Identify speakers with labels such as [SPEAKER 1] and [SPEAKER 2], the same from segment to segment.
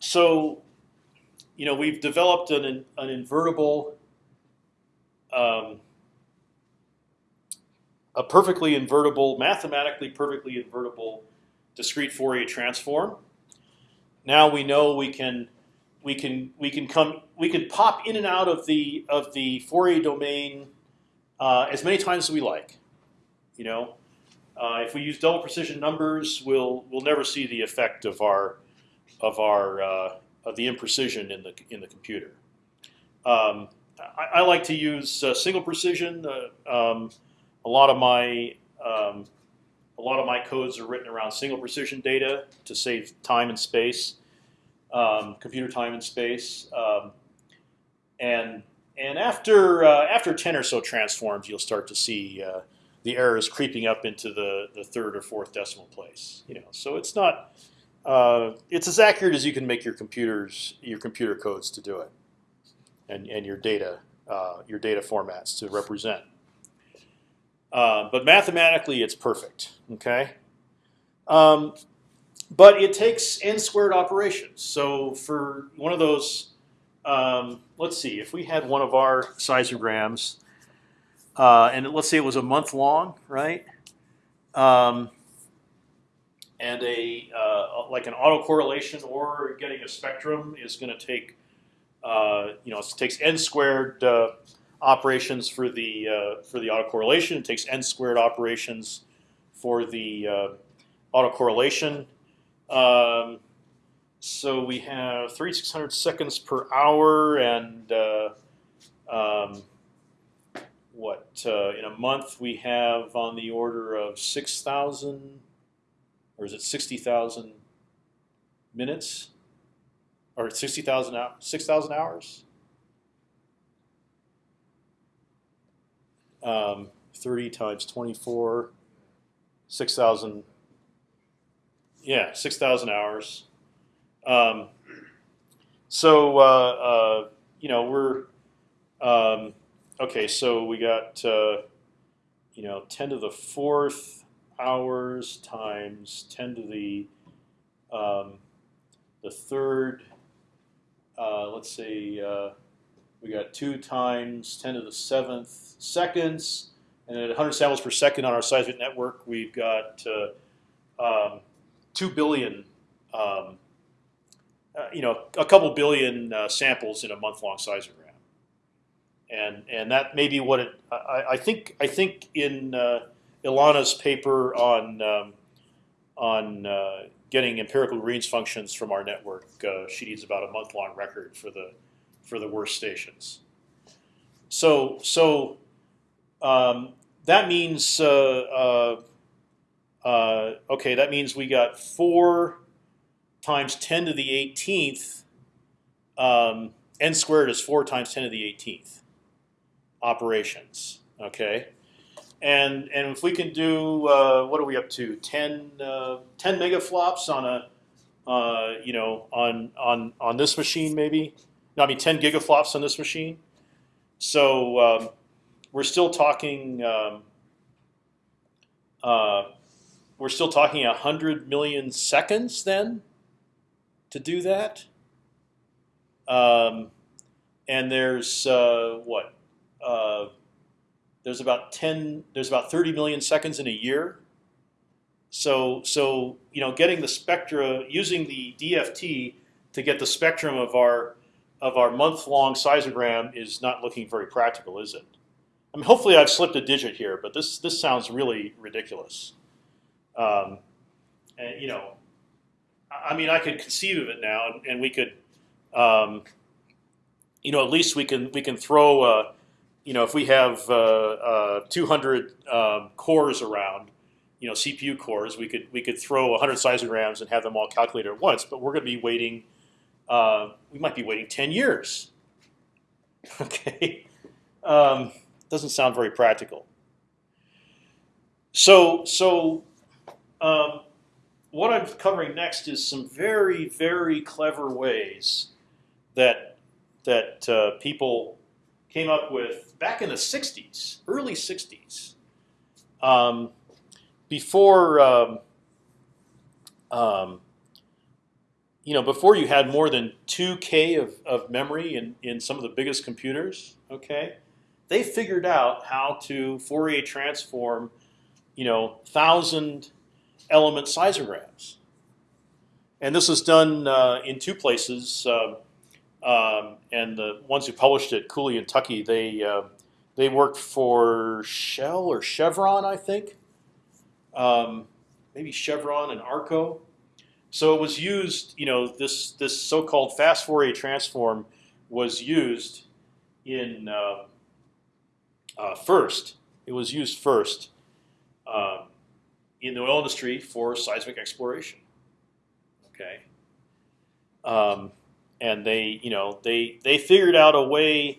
[SPEAKER 1] so, you know, we've developed an an invertible, um, a perfectly invertible, mathematically perfectly invertible discrete Fourier transform. Now we know we can we can we can come we can pop in and out of the of the Fourier domain uh, as many times as we like. You know, uh, if we use double precision numbers, we'll we'll never see the effect of our of our uh, of the imprecision in the in the computer. Um, I, I, like to use uh, single precision. Uh, um, a lot of my um, a lot of my codes are written around single precision data to save time and space, um, computer time and space, um, and and after uh, after ten or so transforms, you'll start to see uh, the errors creeping up into the the third or fourth decimal place. You know, so it's not uh, it's as accurate as you can make your computers your computer codes to do it, and and your data uh, your data formats to represent. Uh, but mathematically, it's perfect. Okay. Um, but it takes n squared operations. So for one of those, um, let's see, if we had one of our seismograms, uh, and let's say it was a month long, right? Um, and a uh, like an autocorrelation or getting a spectrum is going to take, uh, you know, it takes n squared uh, operations for the uh, for the autocorrelation. It takes n squared operations for the uh, autocorrelation. Um, so we have 3600 seconds per hour, and uh, um, what in a month we have on the order of 6,000, or is it 60,000 minutes, or 60,000 6,000 hours? um, 30 times 24, 6,000. Yeah, 6,000 hours. Um, so uh, uh, you know we're um, okay. So we got uh, you know 10 to the fourth hours times 10 to the um, the third. Uh, let's say uh, we got two times 10 to the seventh seconds, and at 100 samples per second on our seismic network, we've got uh, um, two billion, um, uh, you know, a couple billion uh, samples in a month-long seismogram, and and that may be what it. I, I think I think in uh, Ilana's paper on um, on uh, getting empirical Green's functions from our network, uh, she needs about a month-long record for the for the worst stations. So so um, that means uh, uh, uh, okay. That means we got four times ten to the 18th. Um, n squared is four times ten to the 18th operations. Okay, and and if we can do uh, what are we up to 10, uh, 10 megaflops on a uh, you know on on on this machine maybe no I mean ten gigaflops on this machine. So um, we're still talking. Um, uh, we're still talking hundred million seconds then to do that. Um, and there's uh, what? There's about ten. There's about thirty million seconds in a year. So so you know, getting the spectra using the DFT to get the spectrum of our of our month-long seismogram is not looking very practical, is it? I mean, hopefully I've slipped a digit here, but this this sounds really ridiculous. Um, and you know, I mean, I could conceive of it now, and, and we could, um, you know, at least we can we can throw, uh, you know, if we have uh, uh, 200 um, cores around, you know, CPU cores, we could we could throw 100 seismograms and have them all calculated at once. But we're going to be waiting. Uh, we might be waiting 10 years. Okay. Um, doesn't sound very practical. So, so um, what I'm covering next is some very, very clever ways that that uh, people came up with back in the '60s, early '60s, um, before um, um, you know, before you had more than two k of, of memory in in some of the biggest computers. Okay, they figured out how to Fourier transform, you know, thousand element seismographs. And this was done uh, in two places. Uh, um, and the ones who published it, Cooley and Tukey, they uh, they worked for Shell or Chevron, I think. Um, maybe Chevron and Arco. So it was used. You know, this this so-called fast Fourier transform was used in uh, uh, first. It was used first uh, in the oil industry for seismic exploration. Okay. Um, and they, you know, they they figured out a way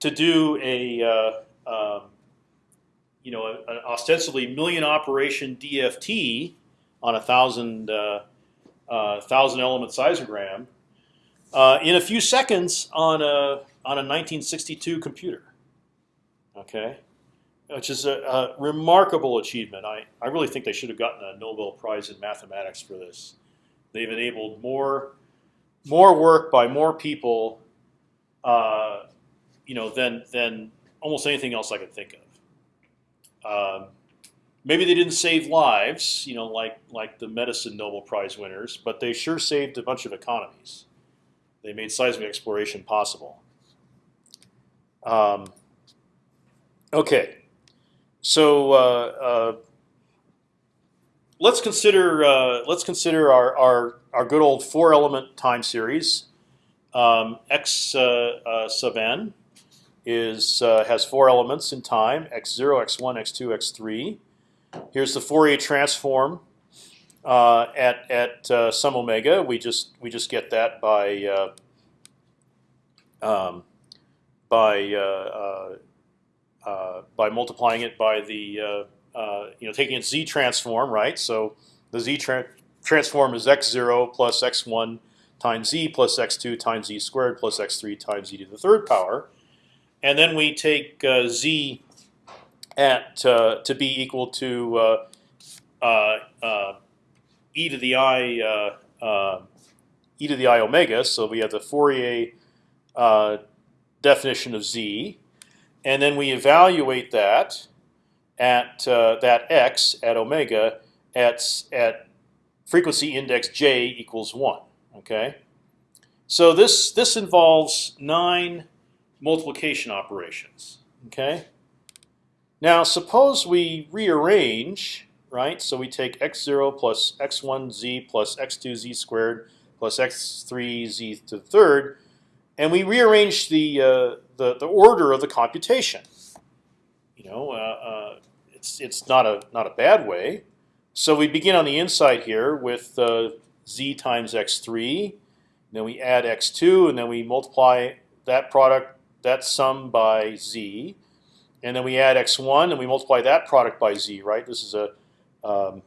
[SPEAKER 1] to do a, uh, um, you know, an ostensibly million operation DFT on a thousand uh, uh, thousand element seismogram uh, in a few seconds on a on a 1962 computer. Okay, which is a, a, remarkable achievement. I I really think they should have gotten a Nobel Prize in mathematics for this. They've enabled more more work by more people, uh, you know, than than almost anything else I could think of. Um, maybe they didn't save lives, you know, like like the medicine Nobel Prize winners, but they sure saved a bunch of economies. They made seismic exploration possible. Um, okay, so uh, uh, let's consider uh, let's consider our, our our good old four element time series. Um, x uh, uh, sub n is uh, has four elements in time: x zero, x one, x two, x three. Here's the Fourier transform uh, at at uh, some omega. We just we just get that by um, by by multiplying it by the uh, you know, taking its z transform, right? So the z tra transform is x0 plus x1 times z plus x2 times z squared plus x3 times z to the third power, and then we take uh, z at uh, to be equal to uh, uh, uh e to the i e to the i omega. So we have the Fourier definition of z, and then we evaluate that at uh, that x at omega at at frequency index j equals one. Okay, so this this involves nine multiplication operations. Okay. Now suppose we rearrange, right? So we take x zero plus x one z plus x two z squared plus x three z to the third, and we rearrange the uh, the the order of the computation. You know, uh, uh, it's it's not a not a bad way. So we begin on the inside here with uh, z times x3. Then we add x2, and then we multiply that product, that sum by z, and then we add x1, and we multiply that product by z. Right? This is a um,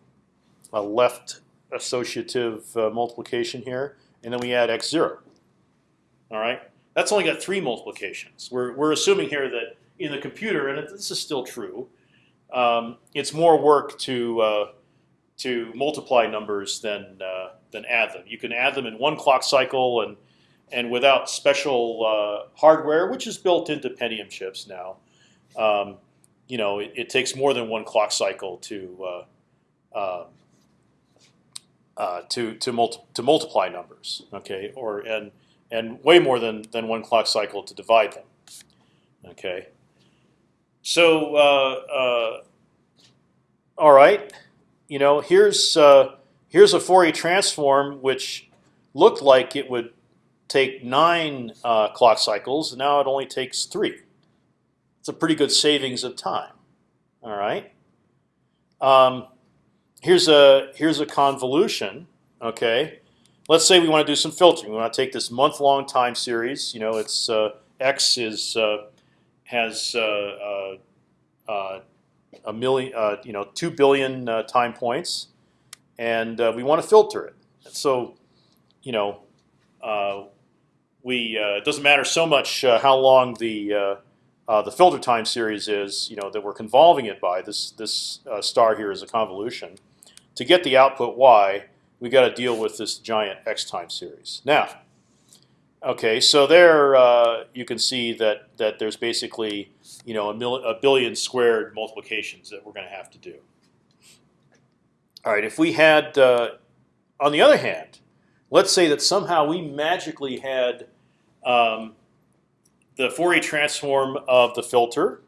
[SPEAKER 1] a left associative uh, multiplication here, and then we add x0. All right, that's only got three multiplications. We're we're assuming here that in the computer, and this is still true, um, it's more work to uh, to multiply numbers than uh, than add them. You can add them in one clock cycle and and without special uh, hardware, which is built into Pentium chips now. Um, you know, it, it, takes more than one clock cycle to uh, um, uh, to to, multi to multiply numbers. Okay, or and and way more than than one clock cycle to divide them. Okay. So, uh, uh, all right, you know, here's uh, here's a Fourier transform which looked like it would take nine uh, clock cycles. Now it only takes three. It's a pretty good savings of time. All right. Um, here's a here's a convolution. Okay. Let's say we want to do some filtering. We want to take this month-long time series. You know, it's uh, x is uh, has uh, uh, uh, a million, you know, two billion time points, and we want to filter it. So, you know, we it doesn't matter so much how long the the filter time series is, you know, that we're convolving it by. This this star here is a convolution. To get the output y, we got to deal with this giant x time series. Now, okay, so there uh, you can see that that there's basically you know a, mil a billion squared multiplications that we're going to have to do. All right, if we had, uh, on the other hand, let's say that somehow we magically had um, the Fourier transform of the filter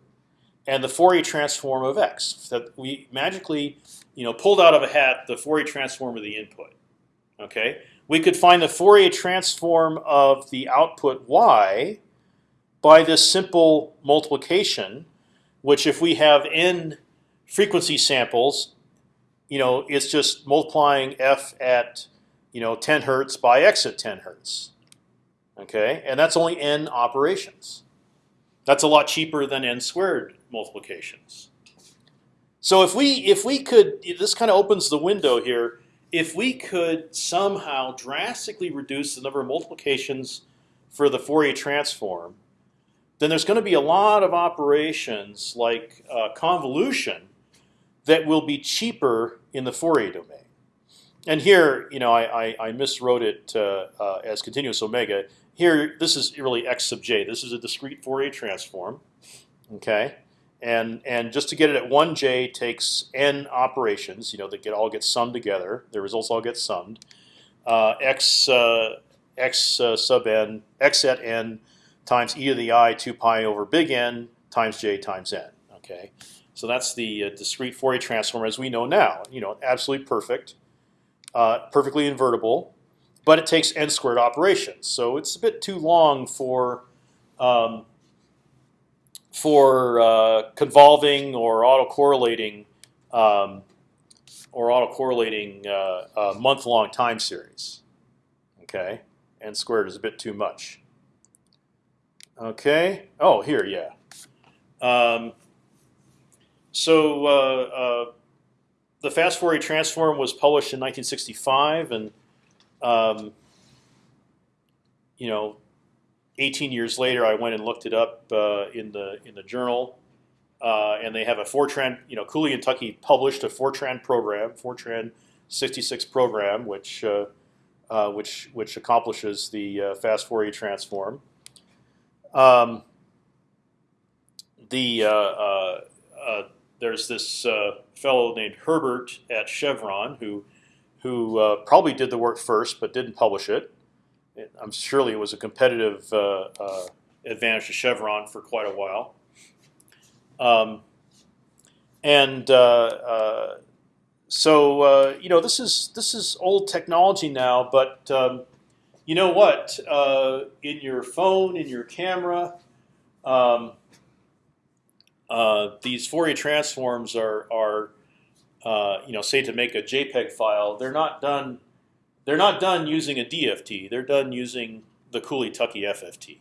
[SPEAKER 1] and the Fourier transform of x. That we magically, you know, pulled out of a hat the Fourier transform of the input. Okay, we could find the Fourier transform of the output y by this simple multiplication, which if we have n frequency samples, you know, it's just multiplying f at you know 10 hertz by x at 10 hertz. Okay, and that's only n operations. That's a lot cheaper than n squared multiplications. So if we if we could, this kind of opens the window here. If we could somehow drastically reduce the number of multiplications for the Fourier transform, then there's going to be a lot of operations like uh, convolution that will be cheaper in the Fourier domain. And here, you know, I, I, I miswrote it uh, uh, as continuous omega. Here, this is really x sub j. This is a discrete Fourier transform. Okay, and and just to get it at one j takes n operations. You know, that get all get summed together. The results all get summed. Uh, x uh, x uh, sub n x at n times e to the i 2 pi over big N times j times n. Okay, so that's the uh, discrete Fourier transform as we know now. You know, absolutely perfect, uh, perfectly invertible, but it takes n squared operations. So it's a bit too long for um, for uh, convolving or autocorrelating um, or autocorrelating uh, month-long time series. Okay, n squared is a bit too much. Okay. Oh, here, yeah. Um, so uh, uh, the fast Fourier transform was published in 1965, and um, you know, 18 years later, I went and looked it up uh, in the in the journal, uh, and they have a Fortran. You know, Cooley and Tukey published a Fortran program, Fortran 66 program, which uh, uh, which which accomplishes the fast Fourier transform. Um, the uh, uh, uh, there's this fellow named Herbert at Chevron who who probably did the work first but didn't publish it. I'm surely it was a competitive advantage to Chevron for quite a while. Um, and uh, uh, so uh, you know this is this is old technology now, but um, you know what? Uh, in your phone, in your camera, um, uh, these Fourier transforms are are uh, you know say to make a JPEG file. They're not done. They're not done using a DFT. They're done using the Cooley-Tukey FFT.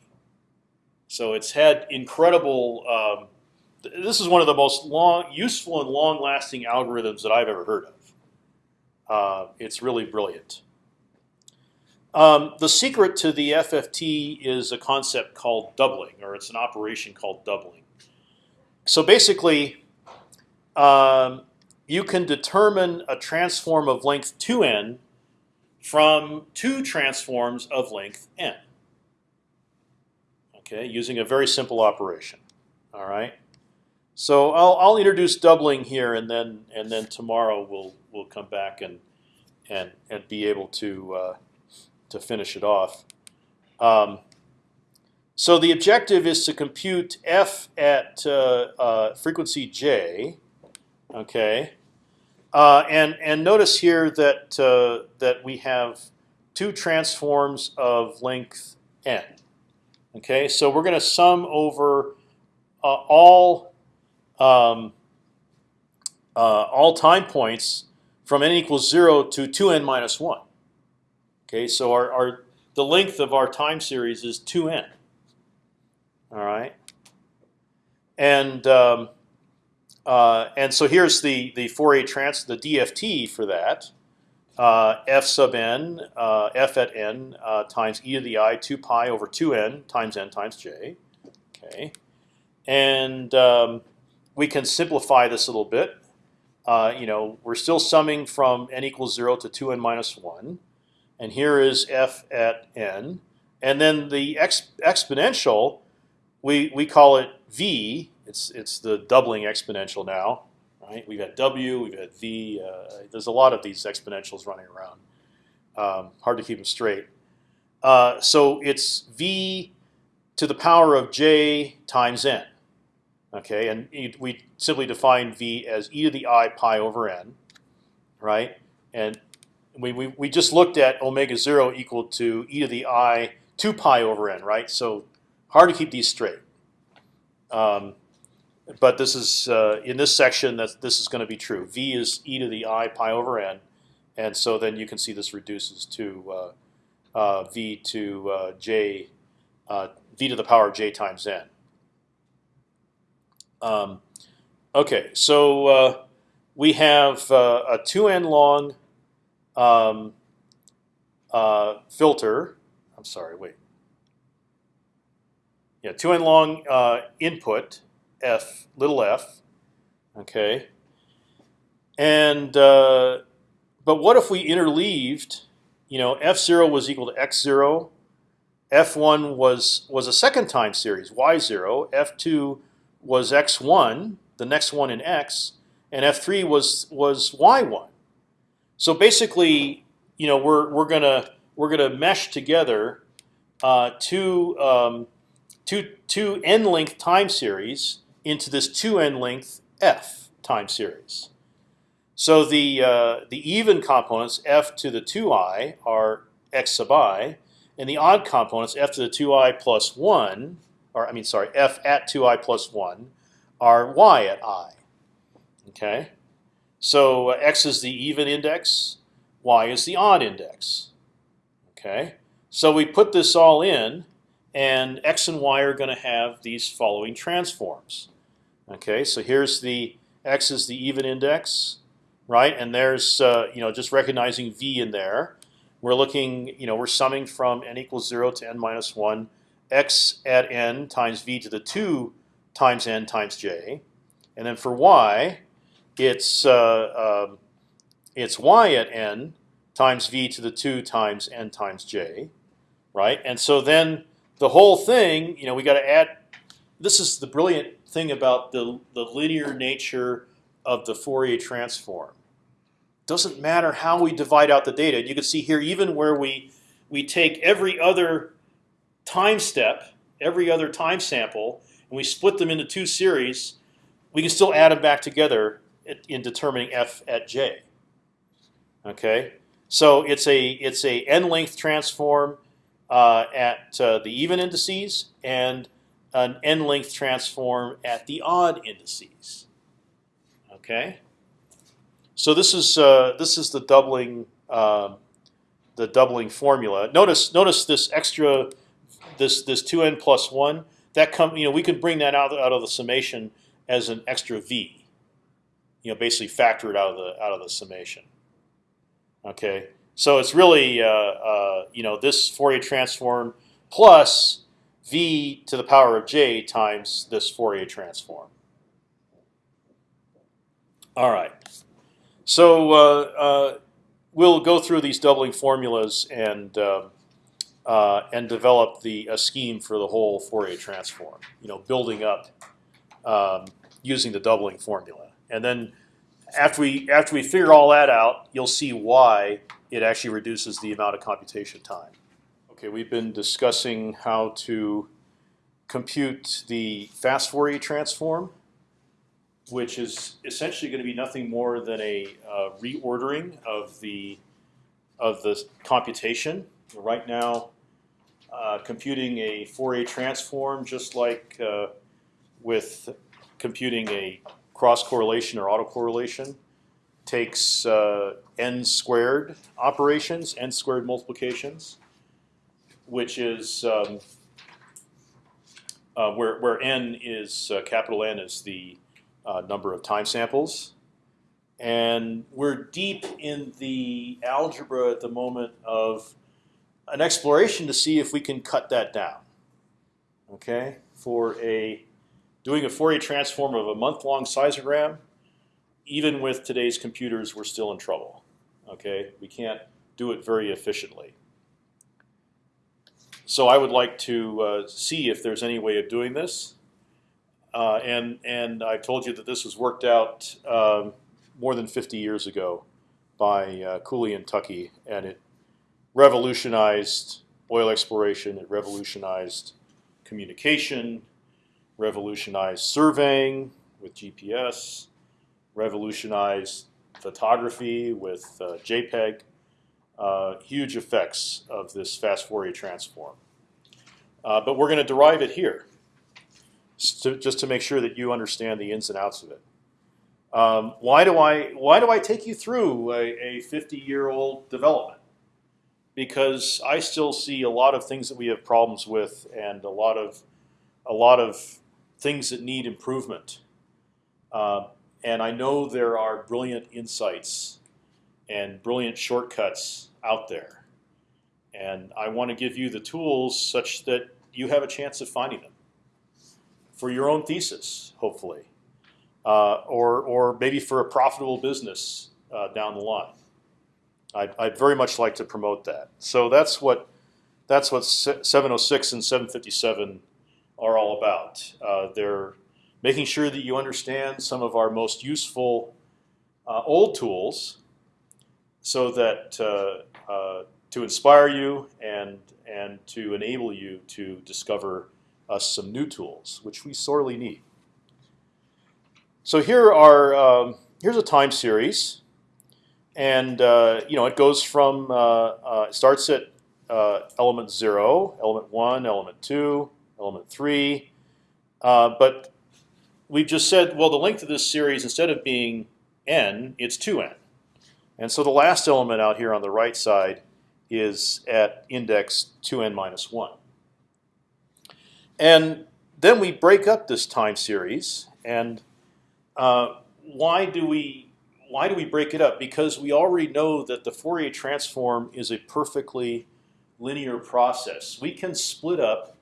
[SPEAKER 1] So it's had incredible. Um, this is one of the most long, useful and long-lasting algorithms that I've ever heard of. Uh, it's really brilliant. Um, the secret to the FFT is a concept called doubling, or it's an operation called doubling. So basically, um, you can determine a transform of length 2n from two transforms of length n. Okay, using a very simple operation. All right. So I'll, I'll introduce doubling here, and then and then tomorrow we'll we'll come back and and and be able to uh, to finish it off. Um, so the objective is to compute f at uh, uh, frequency j. Okay, uh, and and notice here that that we have two transforms of length n. Okay, so we're going to sum over uh, all um, uh, all time points from n equals zero to two n minus one. Okay, so our, our the length of our time series is 2n. All right, and um, uh, and so here's the the Fourier trans the DFT for that. Uh, f sub n, uh, f at n uh, times e to the i 2 pi over 2n times n times j. Okay, and um, we can simplify this a little bit. uh, you know, we're still summing from n equals zero to two n minus one, and here is f at n, and then the ex exponential, we we call it v. It's it's the doubling exponential now, right? We've had w, we've had v. Uh, there's a lot of these exponentials running around. Um, hard to keep them straight. Uh, so it's v to the power of j times n. Okay, and we simply define v as e to the i pi over n, right? And we, we, just looked at omega zero equal to e to the i two pi over n, right? So hard to keep these straight. Um, but this is uh, in this section that this is going to be true. V is e to the i pi over n, and so then you can see this reduces to uh, uh, v to uh, j, uh, v to the power of j times n. Um, okay, so uh, we have a two n long um, uh, filter. I'm sorry, wait. Yeah, two n long uh, input f little f. Okay. And uh, but what if we interleaved? You know, f zero was equal to x zero. F1 was was a second time series, y0. F2 was x1, the next one in x, and f3 was was y1. So basically, you know, we're we're gonna we're gonna mesh together uh, two um, two two n length time series into this two n length f time series. So the uh, the even components f to the two i are x sub i, and the odd components f to the two i plus one or I mean, sorry, f at two i plus one, are y at i. Okay, so uh, x is the even index, y is the odd index. Okay, so we put this all in, and x and y are going to have these following transforms. Okay, so here's the x is the even index, right? And there's uh, you know just recognizing v in there. We're looking, you know, we're summing from n equals zero to n minus one x at n times v to the 2 times n times j. And then for y, it's uh, um, it's y at n times v to the 2 times n times j, right? And so then the whole thing, you know, we got to add. This is the brilliant thing about the the linear nature of the Fourier transform. Doesn't matter how we divide out the data. You can see here, even where we we take every other time step, every other time sample, and we split them into two series, we can still add them back together in determining f at j. Okay, so it's a it's a n length transform uh, at uh, the even indices and an n length transform at the odd indices. Okay, so this is uh, this is the doubling uh, the doubling formula. Notice notice this extra this this two n plus one that come you know we could bring that out out of the summation as an extra v. You know, basically factor it out of the out of the summation. Okay, so it's really uh, uh, you know this Fourier transform plus v to the power of j times this Fourier transform. All right, so uh, uh we'll go through these doubling formulas and. Um, uh, and develop the a scheme for the whole Fourier transform. You know, building up um, using the doubling formula, and then after we after we figure all that out, you'll see why it actually reduces the amount of computation time. Okay, we've been discussing how to compute the fast Fourier transform, which is essentially going to be nothing more than a uh, reordering of the of the computation right now uh, computing a Fourier transform, just like uh, with computing a cross correlation or autocorrelation, takes uh, n squared operations, n squared multiplications, which is um, uh, where where n is uh, capital N is the number of time samples. And we're deep in the algebra at the moment of an exploration to see if we can cut that down. Okay, for a doing a Fourier transform of a month-long seismogram, even with today's computers, we're still in trouble. Okay, we can't do it very efficiently. So I would like to uh, see if there's any way of doing this. Uh, and and I told you that this was worked out um, more than 50 years ago by uh, Cooley and Tukey, and it revolutionized oil exploration. It revolutionized communication, revolutionized surveying with GPS, revolutionized photography with uh, JPEG. Uh, huge effects of this fast Fourier transform. Uh, but we're going to derive it here, to, just to make sure that you understand the ins and outs of it. Um, why do I why do I take you through a, a 50 year old development? Because I still see a lot of things that we have problems with, and a lot of a lot of things that need improvement. Uh, and I know there are brilliant insights and brilliant shortcuts out there. And I want to give you the tools such that you have a chance of finding them for your own thesis, hopefully, uh, or or maybe for a profitable business uh, down the line. I'd, I'd, very much like to promote that. So that's what that's what 706 and 757 are all about. Uh, they're making sure that you understand some of our most useful uh, old tools so that uh, uh, to inspire you and and to enable you to discover some new tools, which we sorely need. So here are um, here's a time series, and uh, you know it goes from uh, it starts at element zero, element one, element two, element three, but we've just said well the length of this series instead of being n, it's two n. And so the last element out here on the right side is at index 2n minus 1. And then we break up this time series. And uh, why do we why do we break it up? Because we already know that the Fourier transform is a perfectly linear process. We can split up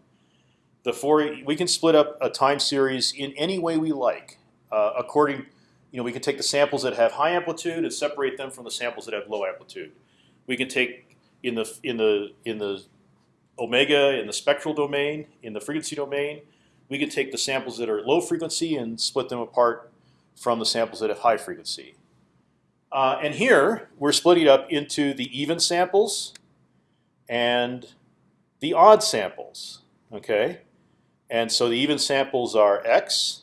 [SPEAKER 1] the. We can split up a time series in any way we like, uh, according you know, we can take the samples that have high amplitude and separate them from the samples that have low amplitude. We can take in the in the in the omega in the spectral domain in the frequency domain. We can take the samples that are low frequency and split them apart from the samples that have high frequency. Uh, and here we're splitting up into the even samples and the odd samples. Okay, and so the even samples are x,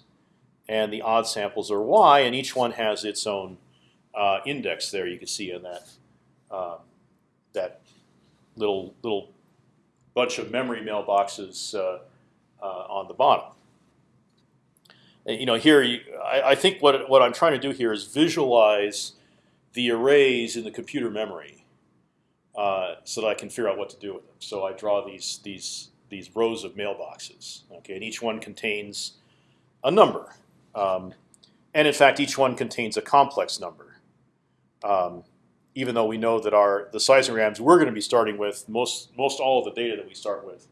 [SPEAKER 1] and the odd samples are y, and each one has its own uh, index there. You can see in that uh, that little little bunch of memory mailboxes uh, uh on the bottom. And, you know, here you, I, I, think what what I'm trying to do here is visualize the arrays in the computer memory, uh, so that I can figure out what to do with them. So I draw these these these rows of mailboxes. Okay, and each one contains a number. Um, and in fact, each one contains a complex number. Um, even though we know that our the seismograms we're going to be starting with, most most all of the data that we start with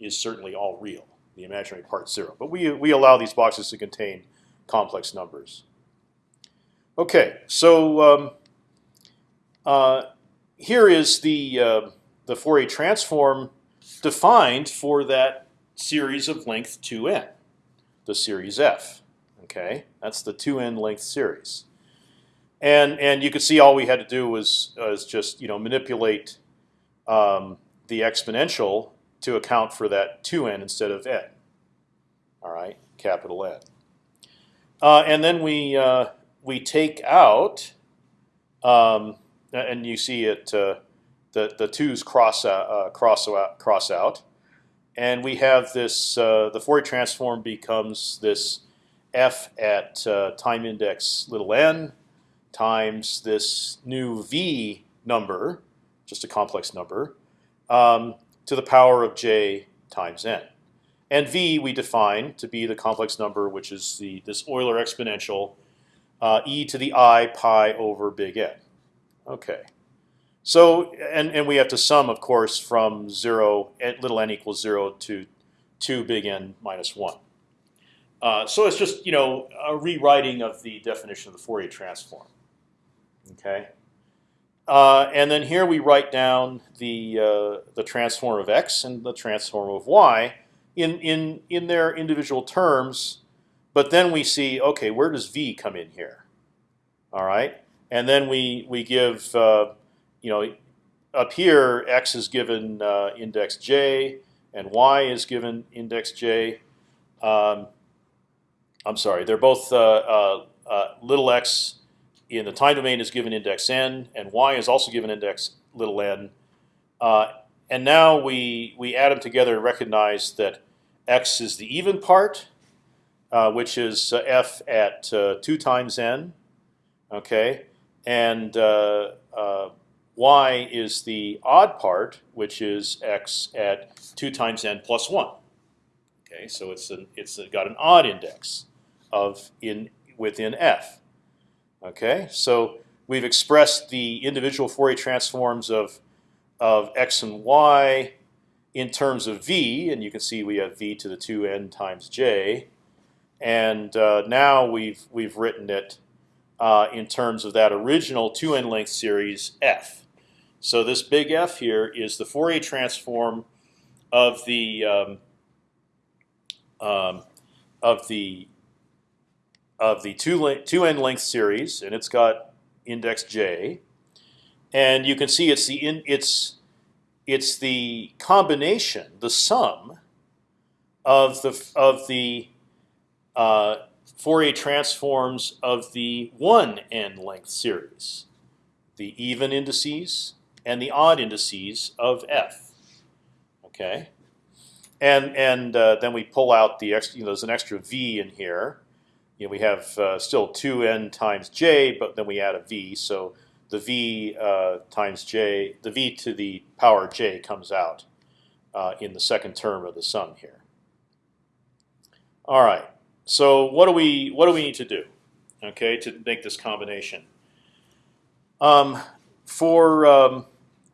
[SPEAKER 1] is certainly all real, the imaginary part zero. But we we allow these boxes to contain complex numbers. Okay, so um, uh, here is the uh, the Fourier transform defined for that series of length 2n, the series f. Okay, that's the two n length series, and and you can see all we had to do was was just you know manipulate um, the exponential to account for that two n instead of n. All right, capital N. Uh, and then we uh, we take out, um, and you see it. Uh, the the twos cross out, uh, cross out, cross out, and we have this. Uh, the Fourier transform becomes this f at uh, time index little n times this new v number, just a complex number, um, to the power of j times n. And v we define to be the complex number, which is the this Euler exponential, uh, e to the i pi over big N. Okay. So and and we have to sum, of course, from zero at little n equals zero to two big N minus one. Uh, so it's just you know a rewriting of the definition of the Fourier transform. Okay. Uh, and then here we write down the uh, the transform of x and the transform of y in in in their individual terms. But then we see, okay, where does v come in here? All right, and then we we give uh, you know up here x is given uh, index j and y is given index j. Um, I'm sorry, they're both uh, uh, uh, little x in the time domain is given index n, and y is also given index little n. Uh, and now we we add them together and recognize that x is the even part, uh, which is uh, f at two times n, okay, and y is the odd part, which is x at two times n plus one. Okay, so it's an, it's got an odd index of in within f. Okay, so we've expressed the individual Fourier transforms of of x and y in terms of v, and you can see we have v to the two n times j, and uh, now we've we've written it uh, in terms of that original two n length series f. So this big F here is the Fourier transform of the um, um, of the of the two two n length series, and it's got index j, and you can see it's the in, it's it's the combination, the sum of the of the uh, Fourier transforms of the one n length series, the even indices and the odd indices of f. Okay, and and uh, then we pull out the extra. You know, there's an extra v in here you know, we have uh, still 2n times j, but then we add a v. So the v uh, times j, the v to the power j comes out uh, in the second term of the sum here. All right. So what do we what do we need to do? Okay, to make this combination. Um, for um,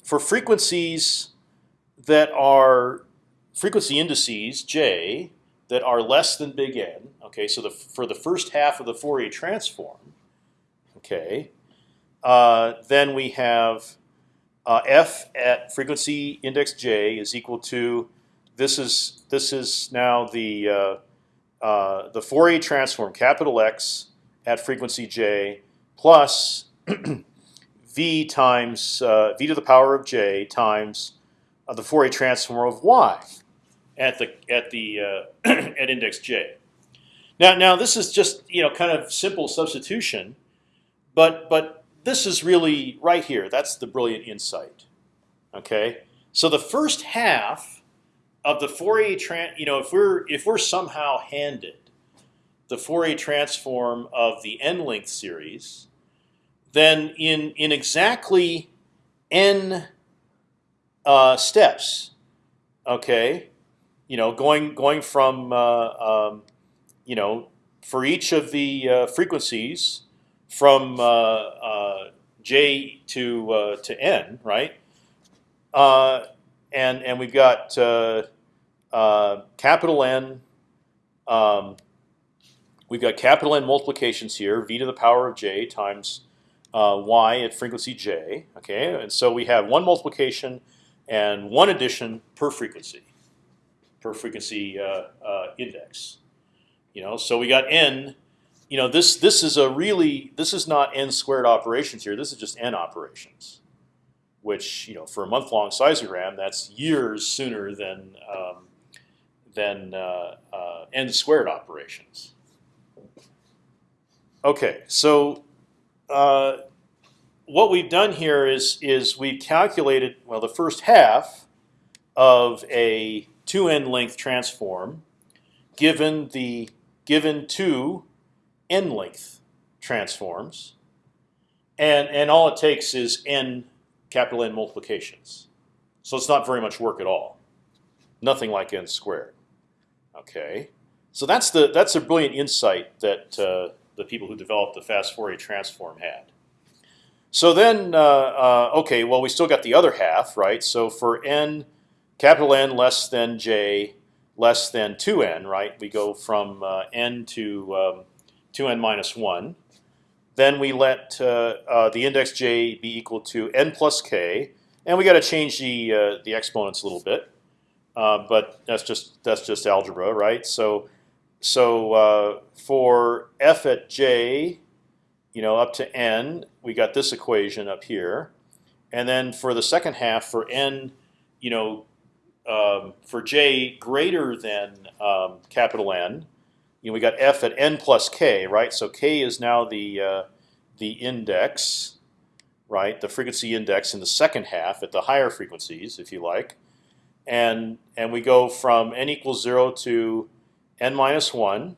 [SPEAKER 1] for frequencies that are frequency indices j that are less than big N. Okay, so the, for the first half of the Fourier transform, okay, uh, then we have uh, f at frequency index j is equal to this is this is now the uh, uh the Fourier transform capital X at frequency j plus v times uh, v to the power of j times uh, the Fourier transform of y at the at the uh, at index j. Now, now this is just you know kind of simple substitution, but but this is really right here. That's the brilliant insight. Okay, so the first half of the Fourier tran you know if we're if we're somehow handed the Fourier transform of the n length series, then in in exactly n uh, steps, okay, you know, going going from uh, um, you know for each of the uh, frequencies from uh, uh j to uh, to n, right? And and we've got capital N. Um, we've got capital N multiplications here, v to the power of j times y at frequency j. Okay, and so we have one multiplication and one addition per frequency per frequency uh, uh, index. You know, so we got n. You know, this this is a really this is not n squared operations here. This is just n operations, which you know for a month long seismogram that's years sooner than um, than uh, uh, n squared operations. Okay, so uh, what we've done here is is we've calculated well the first half of a 2n length transform given the given two n length transforms, and and all it takes is n capital N multiplications. So it's not very much work at all. Nothing like n squared. Okay, so that's the that's a brilliant insight that uh, the people who developed the fast Fourier transform had. So then, uh, uh, okay, well we still got the other half, right? So for n capital N less than j, less than 2n, right? We go from uh, n to um, 2n minus 1. Then we let uh, uh, the index j be equal to n plus k, and we got to change the uh, the exponents a little bit, but that's just that's just algebra, right? So so uh, for f at j, you know, up to n, we got this equation up here, and then for the second half, for n, you know, um, for j greater than um, capital N, you know, we got f at n plus k, right? So k is now the uh, the index, right? The frequency index in the second half at the higher frequencies, if you like, and and we go from n equals zero to n minus one.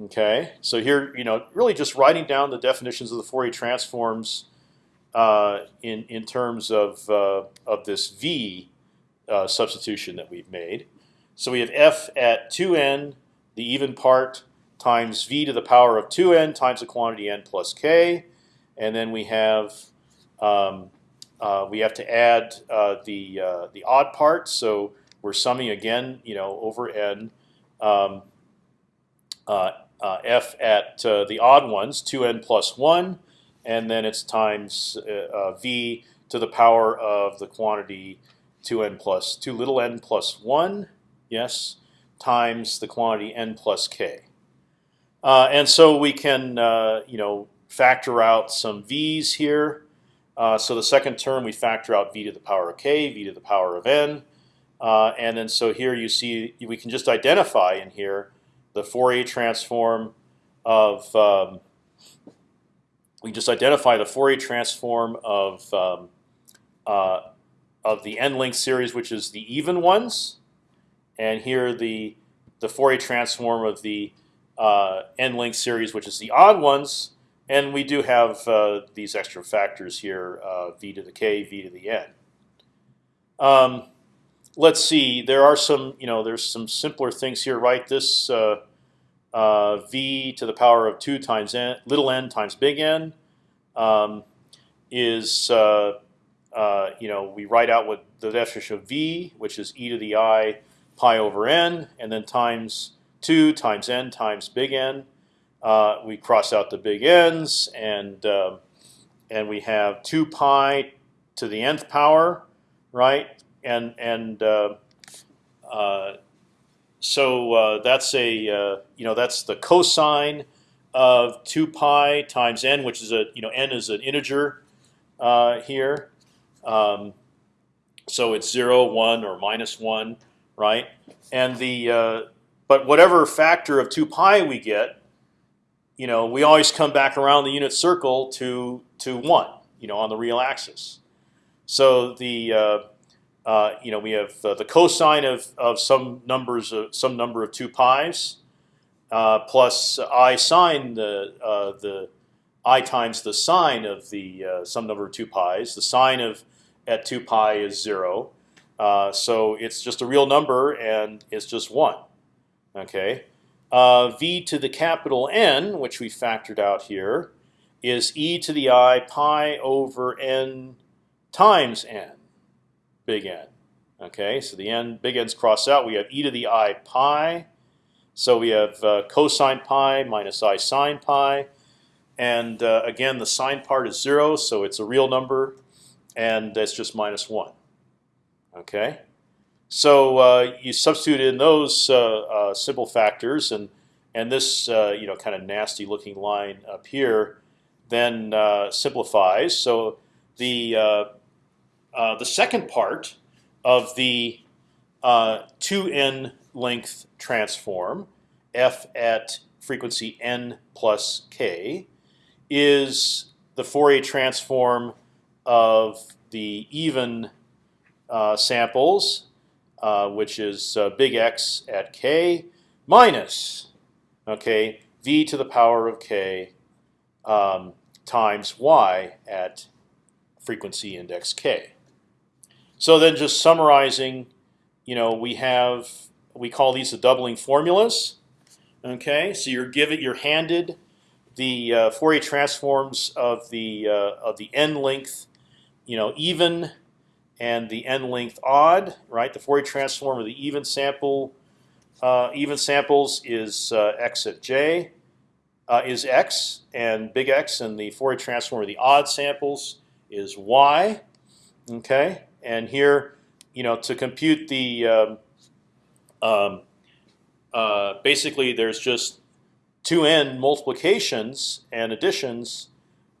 [SPEAKER 1] Okay, so here you know really just writing down the definitions of the Fourier transforms uh, in in terms of uh, of this v uh, substitution that we've made. So we have f at 2n the even part times v to the power of 2n times the quantity n plus k, and then we have um, uh, we have to add uh, the uh, the odd part. So we're summing again, you know, over n um, uh, uh, f at uh, the odd ones, 2n plus one, and then it's times v to the power of the quantity 2n plus 2 little n plus 1, yes, times the quantity n plus k. Uh, and so we can, uh, you know, factor out some v's here. Uh, so the second term we factor out v to the power of k, v to the power of n, uh, and then so here you see we can just identify in here the Fourier transform of um, we just identify the Fourier transform of um, uh, of the n-length series, which is the even ones, and here the the Fourier transform of the uh, n-length series, which is the odd ones. And we do have uh, these extra factors here: uh, v to the k, v to the n. Um, let's see. There are some, you know, there's some simpler things here, right? This uh, uh, v to the power of two times n, little n times big N, um, is uh, uh, you know, we write out what the definition of v, which is e to the i pi over n, and then times 2 times n times big N. Uh, we cross out the big N's, and uh, and we have 2 pi to the nth power, right? And and uh, uh, so that's a you know that's the cosine of 2 pi times n, which is a you know n is an integer here. Um, so it's zero, one, or minus one, right? And the uh, but whatever factor of two pi we get, you know, we always come back around the unit circle to to one, you know, on the real axis. So the uh, uh, you know we have uh, the cosine of of some numbers of some number of two pi's uh, plus i sine the uh, the i times the sine of the some number of two pi's. The sine of at 2 pi is 0. Uh, so it's just a real number, and it's just 1. Okay. Uh, v to the capital N, which we factored out here, is e to the i pi over n times n, big N. Okay, so the n big N's cross out. We have e to the i pi. So we have uh, cosine pi minus i sine pi. And uh, again, the sine part is zero, so it's a real number and that's just minus one. Okay, so uh, you substitute in those uh, uh, simple factors, and and this uh, you know kind of nasty looking line up here then simplifies. So the uh, the second part of the two n length transform f at frequency n plus k is the Fourier transform of the even uh, samples, uh, which is uh, big X at k, minus okay v to the power of k um, times y at frequency index k. So then, just summarizing, you know, we have we call these the doubling formulas. Okay, so you're given you're handed the uh, Fourier transforms of the uh, of the n length you know, even and the n length odd, right? The Fourier transform of the even sample uh, even samples is uh, x at j uh, is x, and big X, and the Fourier transform of the odd samples is y. Okay, and here, you know, to compute the um, um, uh, basically there's just two n multiplications and additions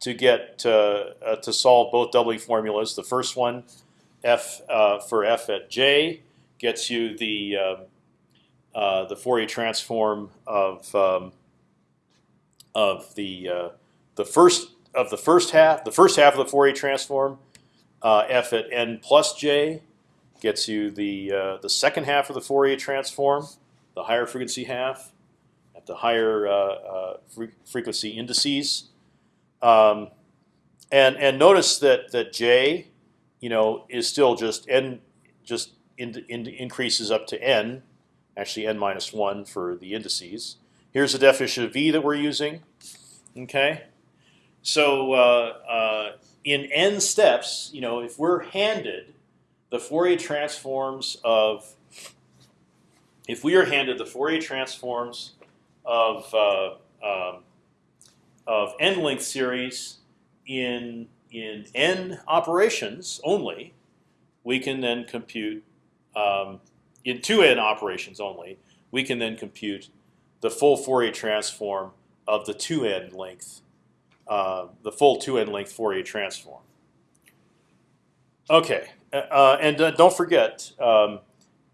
[SPEAKER 1] to get uh, to solve both doubling formulas. The first one, f uh, for f at j, gets you the um, uh, the Fourier transform of um, of the uh, the first of the first half, the first half of the Fourier transform, uh, f at n plus j, gets you the uh, the second half of the Fourier transform, the higher frequency half, at the higher uh, uh, fre frequency indices, um, and and notice that that j, you know, is still just n, just in, in, increases up to n, actually n minus one for the indices. Here's the definition of v that we're using. Okay, so uh, uh, in n steps, you know, if we're handed the Fourier transforms of, if we are handed the Fourier transforms of uh, um, of n length series in in n operations only, we can then compute um, in two n operations only. We can then compute the full Fourier transform of the two n length, uh, the full two n length Fourier transform. Okay, uh, uh, and uh, don't forget, um,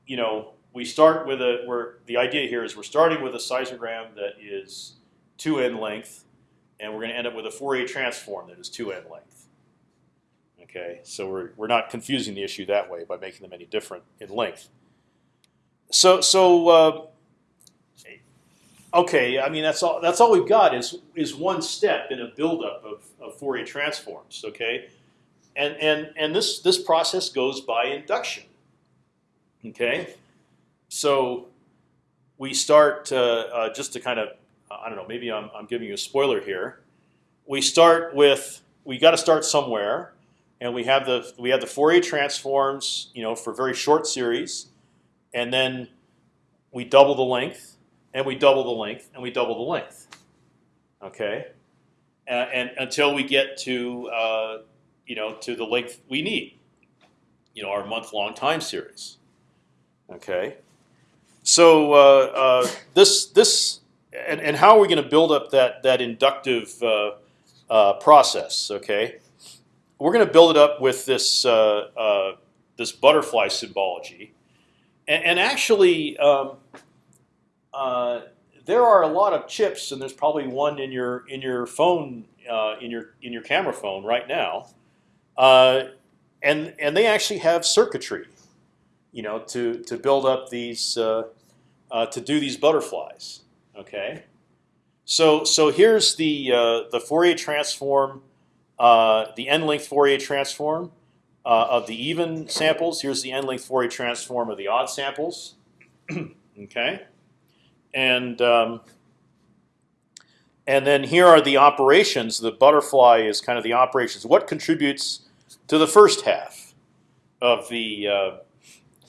[SPEAKER 1] you know, we start with a. Where the idea here is we're starting with a seismogram that is two n length, and we're going to end up with a Fourier transform that is two n length. Okay, so we're we're not confusing the issue that way by making them any different in length. So so uh, okay, I mean that's all. That's all we've got is is one step in a buildup of, of Fourier transforms. Okay, and and and this this process goes by induction. Okay, so we start uh, uh, just to kind of I don't know. Maybe I'm I'm giving you a spoiler here. We start with we got to start somewhere, and we have the we have the Fourier transforms, you know, for very short series, and then we double the length and we double the length, and we double the length. Okay, and, and until we get to uh, you know to the length we need, you know, our month-long time series. Okay, so uh, uh, this this and, and how are we going to build up that that inductive uh, uh, process? Okay, we're going to build it up with this uh, this butterfly symbology, and, and actually. Um, uh, there are a lot of chips, and there's probably one in your in your phone uh, in your in your camera phone right now, uh, and and they actually have circuitry, you know, to to build up these uh, uh, to do these butterflies. Okay, so so here's the the Fourier transform, the n-length Fourier transform of the even samples. Here's the n-length Fourier transform of the odd samples. okay and um, and then here are the operations. The butterfly is kind of the operations. What contributes to the first half of the uh,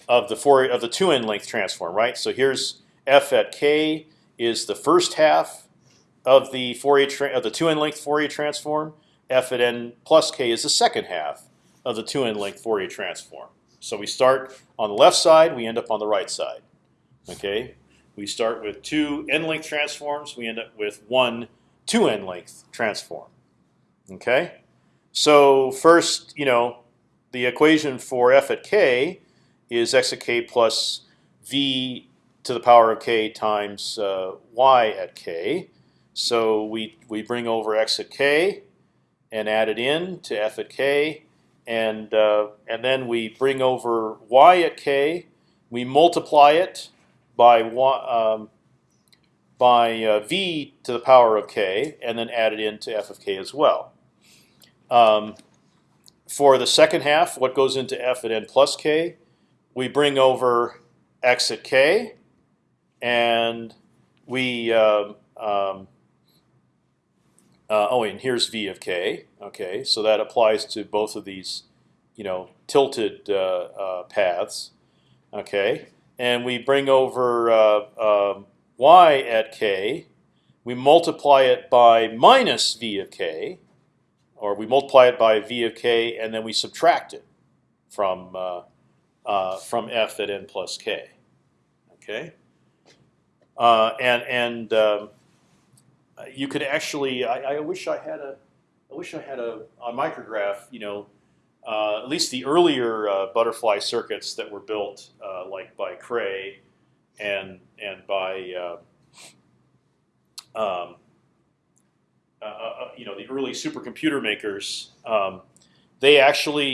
[SPEAKER 1] of the four of the two n length transform, right? So here's f at k is the first half of the Fourier of the two n length Fourier transform. F at n plus k is the second half of the two n length Fourier transform. So we start on the left side, we end up on the right side. Okay, we start with two n-length transforms. We end up with one two n-length transform. Okay, so first, you know, the equation for f at k is x at k plus v to the power of k times uh, y at k. So we we bring over x at k and add it in to f at k, and uh, and then we bring over y at k. We multiply it by um, by uh, v to the power of k, and then add it into f of k as well. Um, for the second half, what goes into f at n plus k? We bring over x at k, and we um, um, uh, oh, and here's v of k. Okay, so that applies to both of these, you know, tilted uh, uh, paths. Okay, and we bring over uh, um, y at k. We multiply it by minus v of k, or we multiply it by v of k, and then we subtract it from uh, uh, from f at n plus k. Okay, uh, and and um, you could actually. I, I wish I had a. I wish I had a, a micrograph. You know, at least the earlier uh, butterfly circuits that were built, uh, like by Cray, and and by uh, um, uh, uh, you know the early supercomputer makers. Um, they actually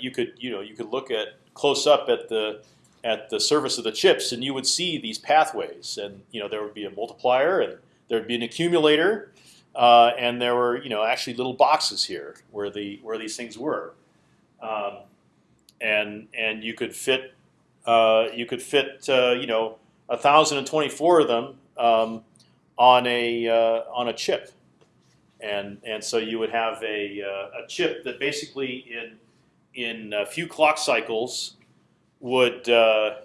[SPEAKER 1] you could you know you could look at close up at the at the surface of the chips, and you would see these pathways, and you know there would be a multiplier, and there would be an accumulator, uh, and there were you know actually little boxes here where the where these things were, um, and and you could fit uh, you could fit uh, you know thousand and twenty four of them um, on a uh, on a chip, and and so you would have a uh, a chip that basically in in a few clock cycles would uh,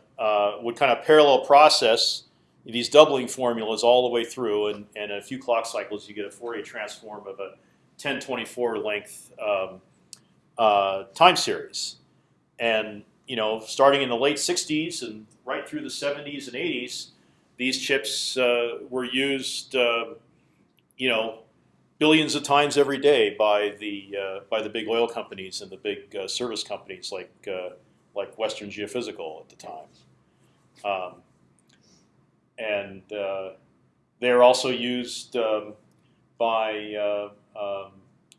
[SPEAKER 1] would kind of parallel process these doubling formulas all the way through, and, and in a few clock cycles, you get a Fourier transform of a 1024 length um, uh, time series. And you know, starting in the late 60s and right through the 70s and 80s, these chips uh, were used, uh, you know, billions of times every day by the uh, by the big oil companies and the big uh, service companies like like Western Geophysical at the time. Um, and uh, they're also used um, by uh, um,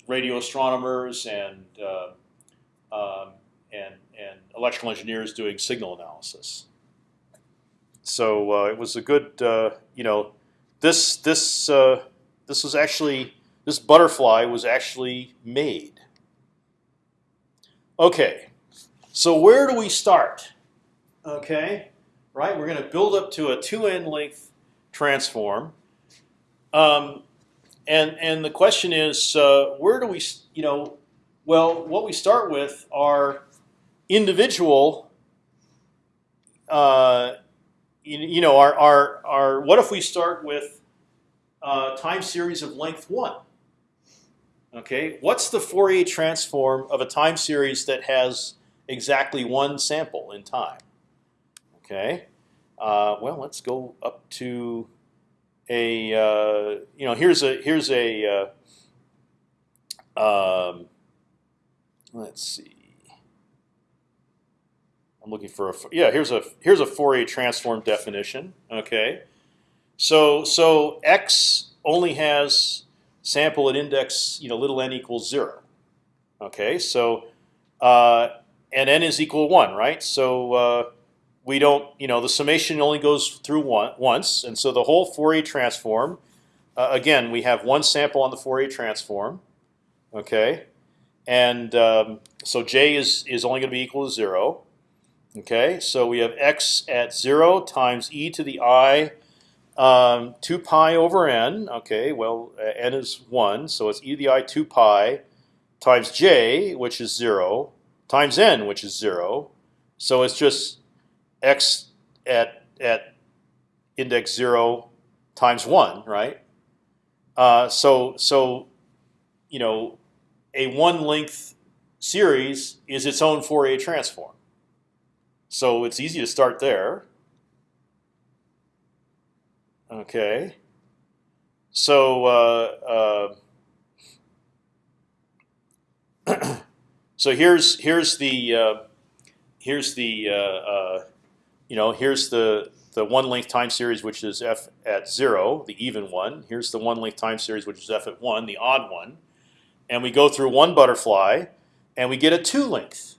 [SPEAKER 1] radio astronomers and uh, um, and and electrical engineers doing signal analysis. So uh, it was a good, uh, you know, this this uh, this was actually this butterfly was actually made. Okay, so where do we start? Okay, right? We're going to build up to a two-n length transform. Um, and and the question is, uh, where do we, you know, well, what we start with are individual, uh, you, you, know, our, our, our, what if we start with uh, time series of length one? Okay, what's the Fourier transform of a time series that has exactly one sample in time? Okay, uh, well, let's go up to a uh, you know here's a here's a uh, um, let's see. I'm looking for a yeah. Here's a here's a Fourier transform definition. Okay, so so x only has sample at index you know little n equals zero. Okay, so uh, and n is equal one, right? So uh, we don't, you know, the summation only goes through one, once, and so the whole Fourier transform. Uh, again, we have one sample on the Fourier transform, okay, and um, so j is is only going to be equal to zero. Okay, so we have x at zero times e to the i um, two pi over n. Okay, well uh, n is one, so it's e to the i two pi times j, which is zero, times n, which is zero. So it's just x at at index zero times one, right? Uh, so so you know a one length series is its own Fourier transform. So it's easy to start there. Okay. So uh, uh, so here's here's the uh, here's the uh, uh, you know, here's the the one length time series which is f at zero, the even one. Here's the one length time series which is f at one, the odd one, and we go through one butterfly, and we get a two length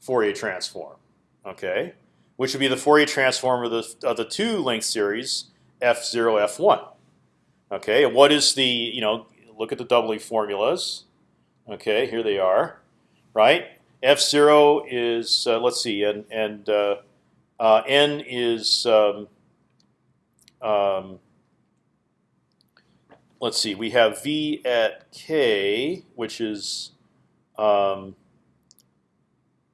[SPEAKER 1] Fourier transform. Okay, which would be the Fourier transform of the of the two length series f zero f one. Okay, and what is the you know look at the doubling formulas. Okay, here they are, right? F zero is uh, let's see, and and uh, uh, n is um, um, let's see. We have v at k, which is um,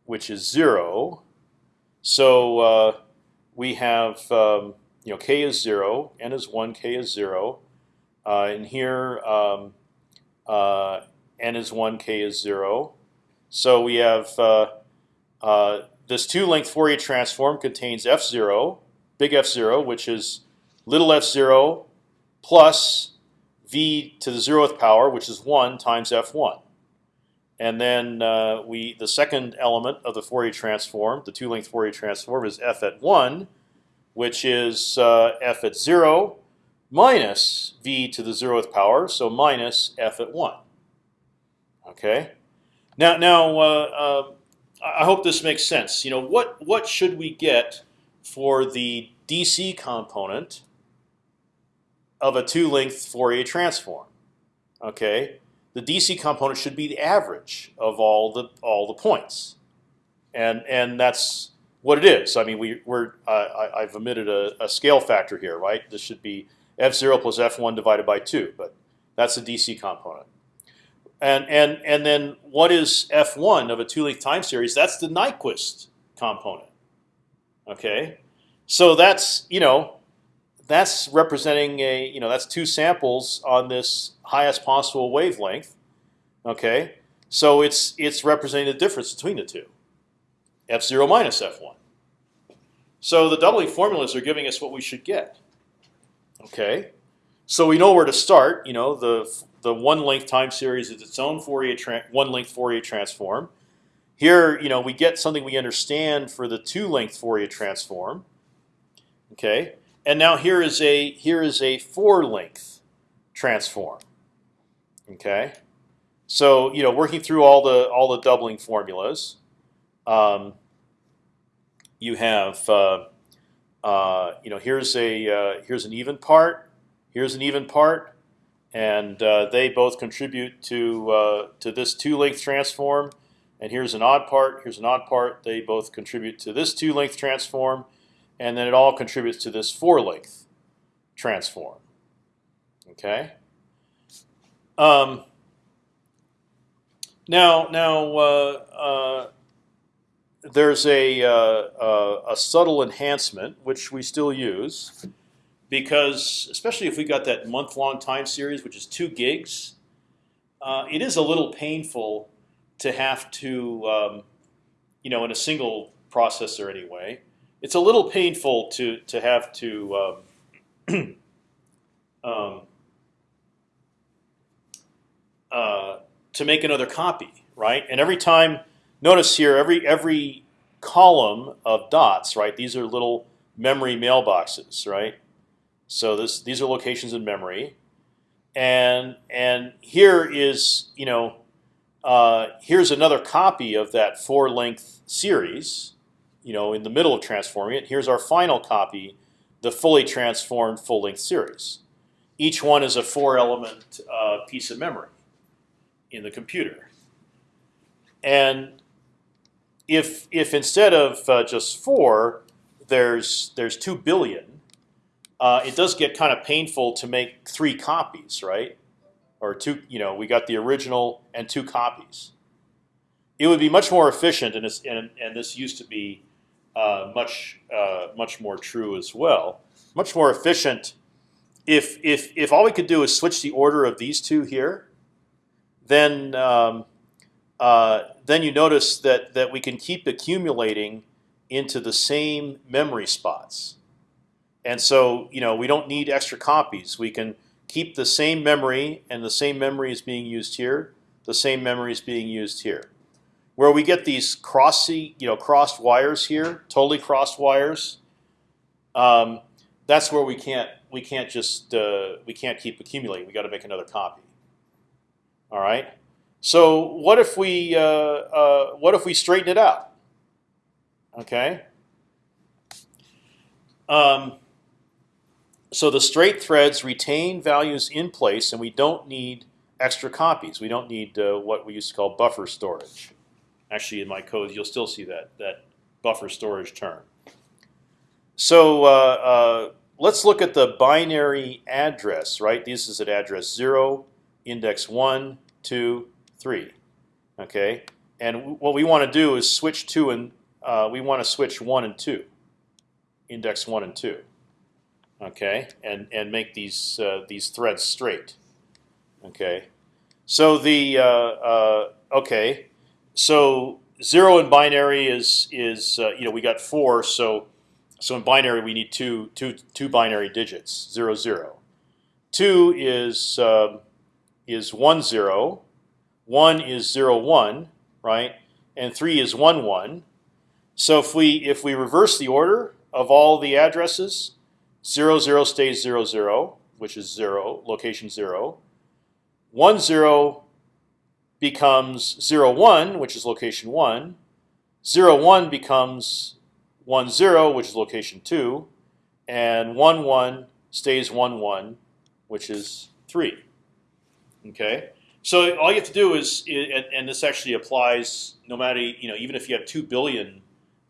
[SPEAKER 1] which is zero. So uh, we have um, you know k is zero, n is one, k is zero, uh, and here um, uh, n is one, k is zero. So we have uh, uh, this two-length Fourier transform contains f zero, big F zero, which is little f zero plus v to the zeroth power, which is one times f one. And then uh, we the second element of the Fourier transform, the two-length Fourier transform, is f at one, which is uh, f at zero minus v to the zeroth power, so minus f at one. Okay. Now, now uh, uh I hope this makes sense. You know, what what should we get for the DC component of a two-length Fourier transform? Okay, the DC component should be the average of all the all the points, and and that's what it is. I mean, we we're uh, I, have omitted a, a, scale factor here, right? This should be f zero plus f one divided by two, but that's the DC component. And and and then what is f one of a two-length time series? That's the Nyquist component. Okay, so that's you know that's representing a you know that's two samples on this highest possible wavelength. Okay, so it's it's representing the difference between the two, f zero minus f one. So the doubling formulas are giving us what we should get. Okay, so we know where to start. You know the the one length time series is its own Fourier one length Fourier transform. Here, you know, we get something we understand for the two length Fourier transform. Okay, and now here is a here is a four length transform. Okay, so you know working through all the all the doubling formulas, um, you have uh, uh, you know here's a uh, here's an even part, here's an even part, and uh, they both contribute to uh, to this two length transform. And here's an odd part. Here's an odd part. They both contribute to this two length transform and then it all contributes to this four length transform. Okay. Um, now, now uh, uh, there's a, uh, a subtle enhancement which we still use because, especially if we got that month-long time series, which is two gigs, uh, it is a little painful to have to, um, you know, in a single processor anyway, it's a little painful to to have to um, um, uh, to make another copy, right? And every time, notice here, every every column of dots, right? These are little memory mailboxes, right? So this these are locations in memory, and and here is you know uh, here's another copy of that four length series you know, in the middle of transforming it. Here's our final copy, the fully transformed full-length series. Each one is a four-element uh, piece of memory in the computer. And if if instead of uh, just four, there's there's two billion, uh, it does get kind of painful to make three copies, right? Or two, you know, we got the original and two copies. It would be much more efficient, and, and, and this used to be uh, much uh, much more true as well. Much more efficient. If if if all we could do is switch the order of these two here, then um, uh, then you notice that that we can keep accumulating into the same memory spots, and so you know we don't need extra copies. We can keep the same memory, and the same memory is being used here. The same memory is being used here where we get these crossy, you know, crossed wires here, totally crossed wires. Um, that's where we can't we can't just uh, we can't keep accumulating. We got to make another copy. All right. So what if we uh, uh, what if we straighten it out? Okay. Um, so the straight threads retain values in place, and we don't need extra copies. We don't need uh, what we used to call buffer storage. Actually, in my code, you'll still see that that buffer storage term. So uh, uh, let's look at the binary address. Right, this is at address zero, index one, two, three. Okay, and what we want to do is switch two and uh, we want to switch one and two index one and two. Okay, and and make these uh, these threads straight. Okay, so the uh, uh, okay, so zero in binary is is uh, you know we got four, so so in binary we need two two two binary digits zero zero. Two is um, is one zero, one is zero one, right? And three is one one. So if we if we reverse the order of all the addresses, zero zero stays zero zero, which is zero location zero. One zero becomes zero one, which is location one. Zero one becomes one zero, which is location two, and one one stays one one, which is three. Okay, so all you have to do is, and, this actually applies no matter you know even if you have two billion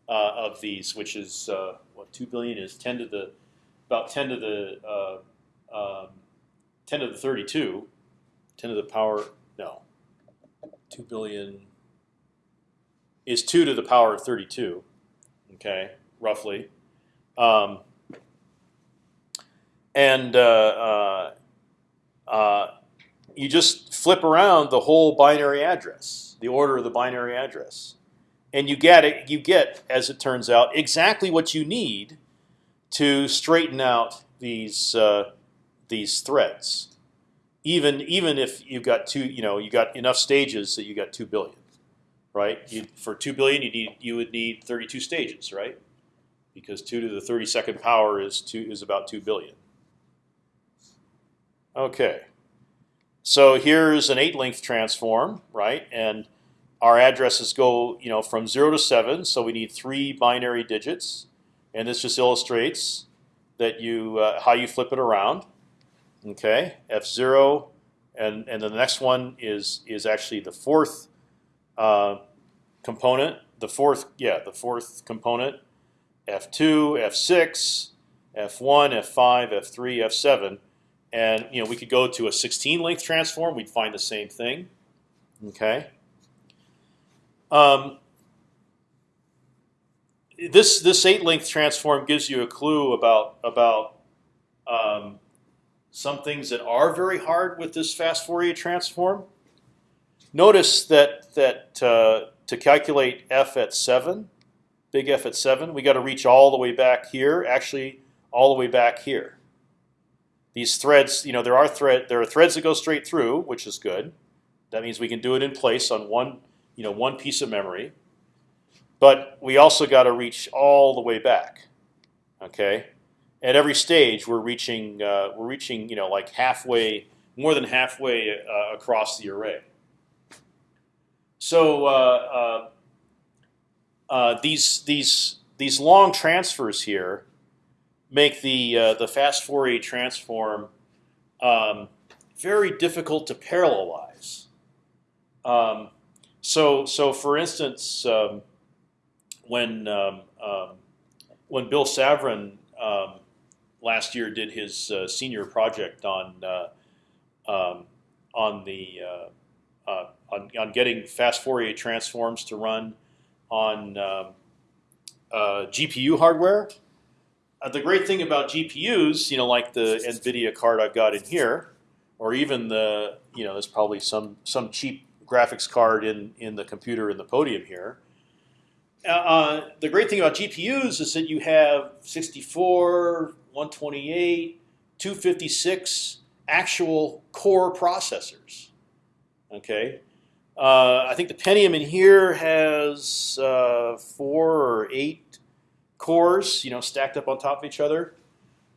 [SPEAKER 1] uh, of these, which is uh, what two billion is ten to the about ten to the uh, um, ten to the thirty-two, ten to the power no, two billion is two to the power of thirty-two. Okay, roughly. Um, and uh, uh, uh, you just flip around the whole binary address, the order of the binary address, and you get it. You get, as it turns out, exactly what you need to straighten out these uh, these threads. Even even if you've got two, you know, you got enough stages that you got two billion, right? You, for two billion, you need you would need thirty two stages, right? Because two to the thirty second power is two is about two billion. Okay. So here's an eight length transform, right? And our addresses go, you know, from zero to seven. So we need three binary digits, and this just illustrates that you uh, how you flip it around. Okay, F zero, and and the next one is is actually the fourth uh, component. The fourth, yeah, the fourth component. F two, F six, F one, F five, F three, F seven and you know we could go to a 16 length transform. We'd find the same thing. Okay. Um, this this eight length transform gives you a clue about about um, some things that are very hard with this fast Fourier transform. Notice that that uh, to calculate f at seven, big F at seven, we got to reach all the way back here. Actually, all the way back here these threads, you know, there are thread there are threads that go straight through, which is good. That means we can do it in place on one, you know, one piece of memory. But we also got to reach all the way back. Okay, at every stage we're reaching uh, we're reaching you know like halfway, more than halfway uh, across the array. So uh, uh, uh these these these long transfers here make the uh, the fast Fourier transform um, very difficult to parallelize. Um, so so for instance, um, when um, um, when Bill Savran um, last year did his uh, senior project on uh, on the uh, uh, on, on getting fast Fourier transforms to run on uh, GPU hardware, uh, the great thing about GPUs, you know, like the NVIDIA card I've got in here, or even the, you know, there's probably some some cheap graphics card in in the computer in the podium here. Uh, uh the great thing about GPUs is that you have 64, 128, 256 actual core processors. Okay, uh, I think the Pentium in here has uh, four or eight cores, you know, stacked up on top of each other,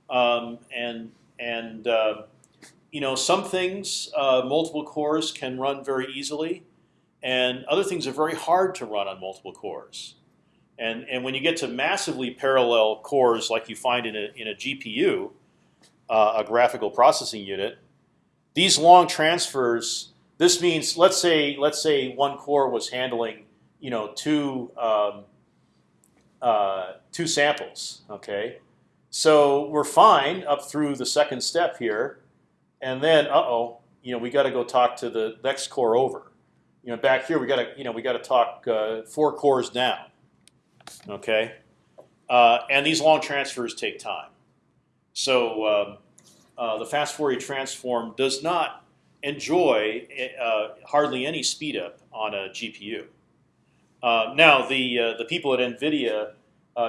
[SPEAKER 1] um, and and uh, you know some things uh, multiple cores can run very easily, and other things are very hard to run on multiple cores. And and when you get to massively parallel cores like you find in a in a GPU, uh, a graphical processing unit, these long transfers. This means let's say let's say one core was handling you know two um, uh, two samples. Okay, so we're fine up through the second step here, and then uh oh, you know we got to go talk to the next core over. You know, back here we got to you know we got to talk uh, four cores down. Okay, uh, and these long transfers take time. So um, uh, the fast Fourier transform does not enjoy uh, hardly any speed up on a GPU. Uh, now the uh, the people at NVIDIA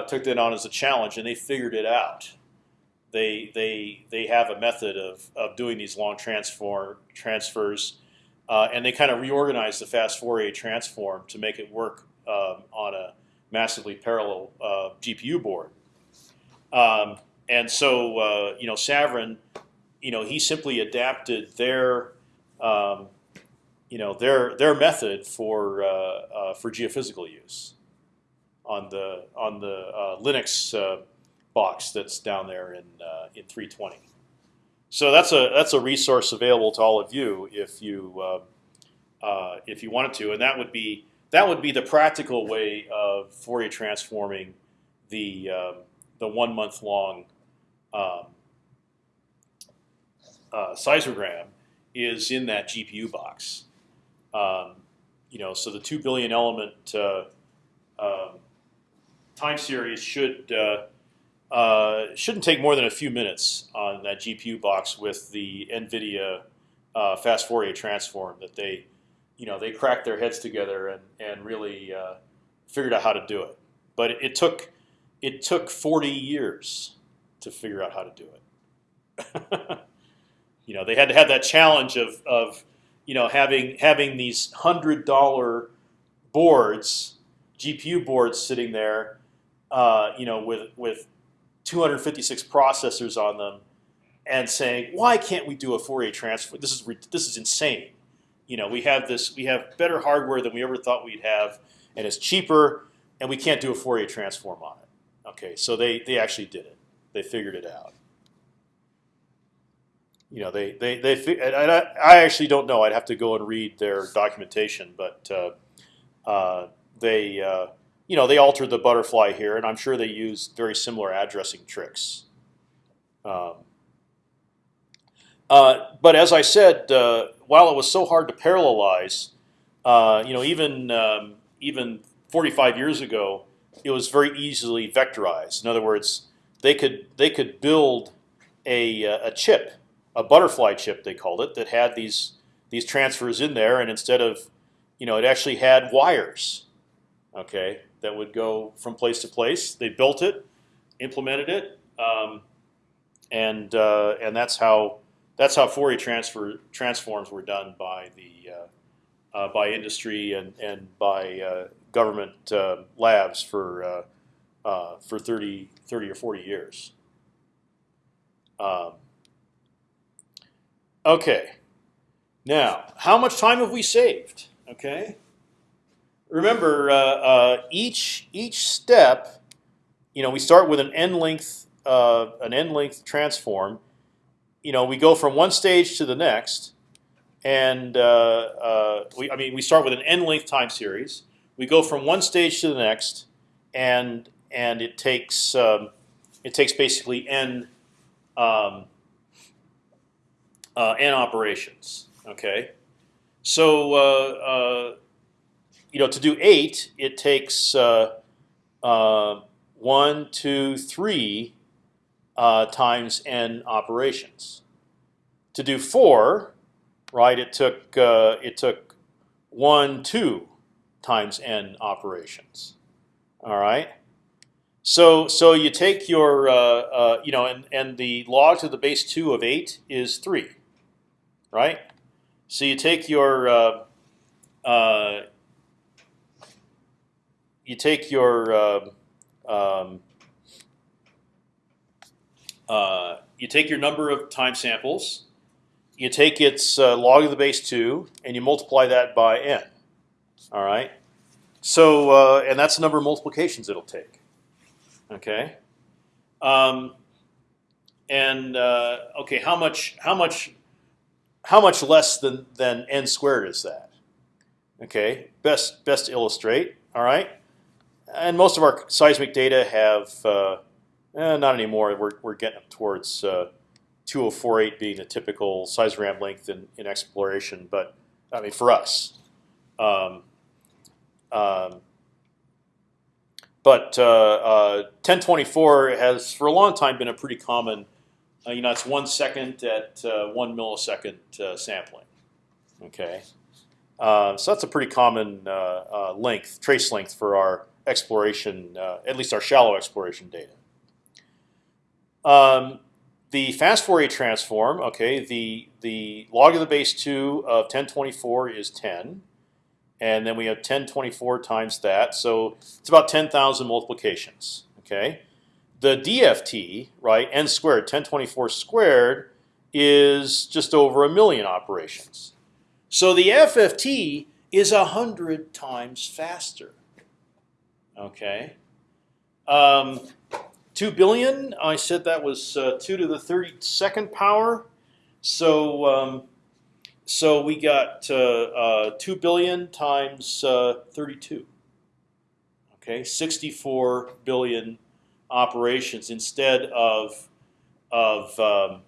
[SPEAKER 1] took that on as a challenge, and they figured it out. They they they have a method of of doing these long transform transfers, uh, and they kind of reorganized the fast Fourier transform to make it work um, on a massively parallel uh, GPU board. Um, and so uh, you know Savrin, you know he simply adapted their um, you know their their method for uh, uh, for geophysical use on the on the uh, Linux box that's down there in in 320. So that's a that's a resource available to all of you if you uh, if you wanted to, and that would be that would be the practical way of Fourier transforming the um, the one month long um, uh, seismogram is in that GPU box. Um, you know, so the two billion element uh, um, time series should uh, shouldn't take more than a few minutes on that GPU box with the NVIDIA uh, fast Fourier transform that they, you know, they cracked their heads together and and really uh, figured out how to do it. But it, it, took it took 40 years to figure out how to do it. you know, they had to have that challenge of of you know having having these hundred dollar boards, GPU boards sitting there uh, you know, with with 256 processors on them, and saying, why can't we do a Fourier transform? This is this is insane. You know, we have this, we have better hardware than we ever thought we'd have, and it's cheaper, and we can't do a Fourier transform on it. Okay, so they they actually did it. They figured it out. You know, they they they. And I, I actually don't know. I'd have to go and read their documentation, but uh, uh, they. Uh, you know, they altered the butterfly here, and I'm sure they used very similar addressing tricks. Um, uh, but as I said, uh, while it was so hard to parallelize, uh, you know, even um, even 45 years ago, it was very easily vectorized. In other words, they could they could build a, a chip, a butterfly chip they called it, that had these these transfers in there, and instead of, you know, it actually had wires. Okay, that would go from place to place. They built it, implemented it, um, and uh, and that's how that's how Fourier transfer transforms were done by the uh, uh, by industry and and by uh, government uh, labs for for 30, 30 or forty years. Um, okay, now how much time have we saved? Okay remember uh, uh, each each step, you know, we start with an n length uh, an n length transform. You know, we go from one stage to the next, and uh, uh, we I mean we start with an n length time series. We go from one stage to the next, and and it takes um, it takes basically n um, uh, n operations. Okay, so you know, to do eight, it takes uh, uh, one, two, three uh, times n operations. To do four, right, it took uh, it took one, two times n operations. All right. So so you take your uh, uh, you know, and and the log to the base two of eight is three, right? So you take your you take your uh, um, uh, you take your number of time samples, you take its uh, log of the base two, and you multiply that by n. All right. So uh, and that's the number of multiplications it'll take. Okay. Um, and uh, okay, how much how much how much less than than n squared is that? Okay, best best illustrate. All right, and most of our seismic data have uh, eh, not anymore. We're we're getting up towards uh, 2048 being the typical seismogram length in, in exploration, but I mean for us. Um, um, but uh, uh, 1024 has for a long time been a pretty common. Uh, you know, it's one second at uh, one millisecond uh, sampling. Okay, uh, so that's a pretty common length, trace length for our exploration, at least our shallow exploration data. Um, the fast Fourier transform, okay, the the log of the base two of 1024 is 10 and then we have 1024 times that, so it's about 10,000 multiplications. Okay, the DFT right n squared 1024 squared is just over a million operations. So the FFT is a hundred times faster. Okay, um, two billion. I said that was uh, two to the thirty second power. So um, so we got uh, uh, two billion times uh, thirty-two. Okay, sixty-four billion operations instead of of um,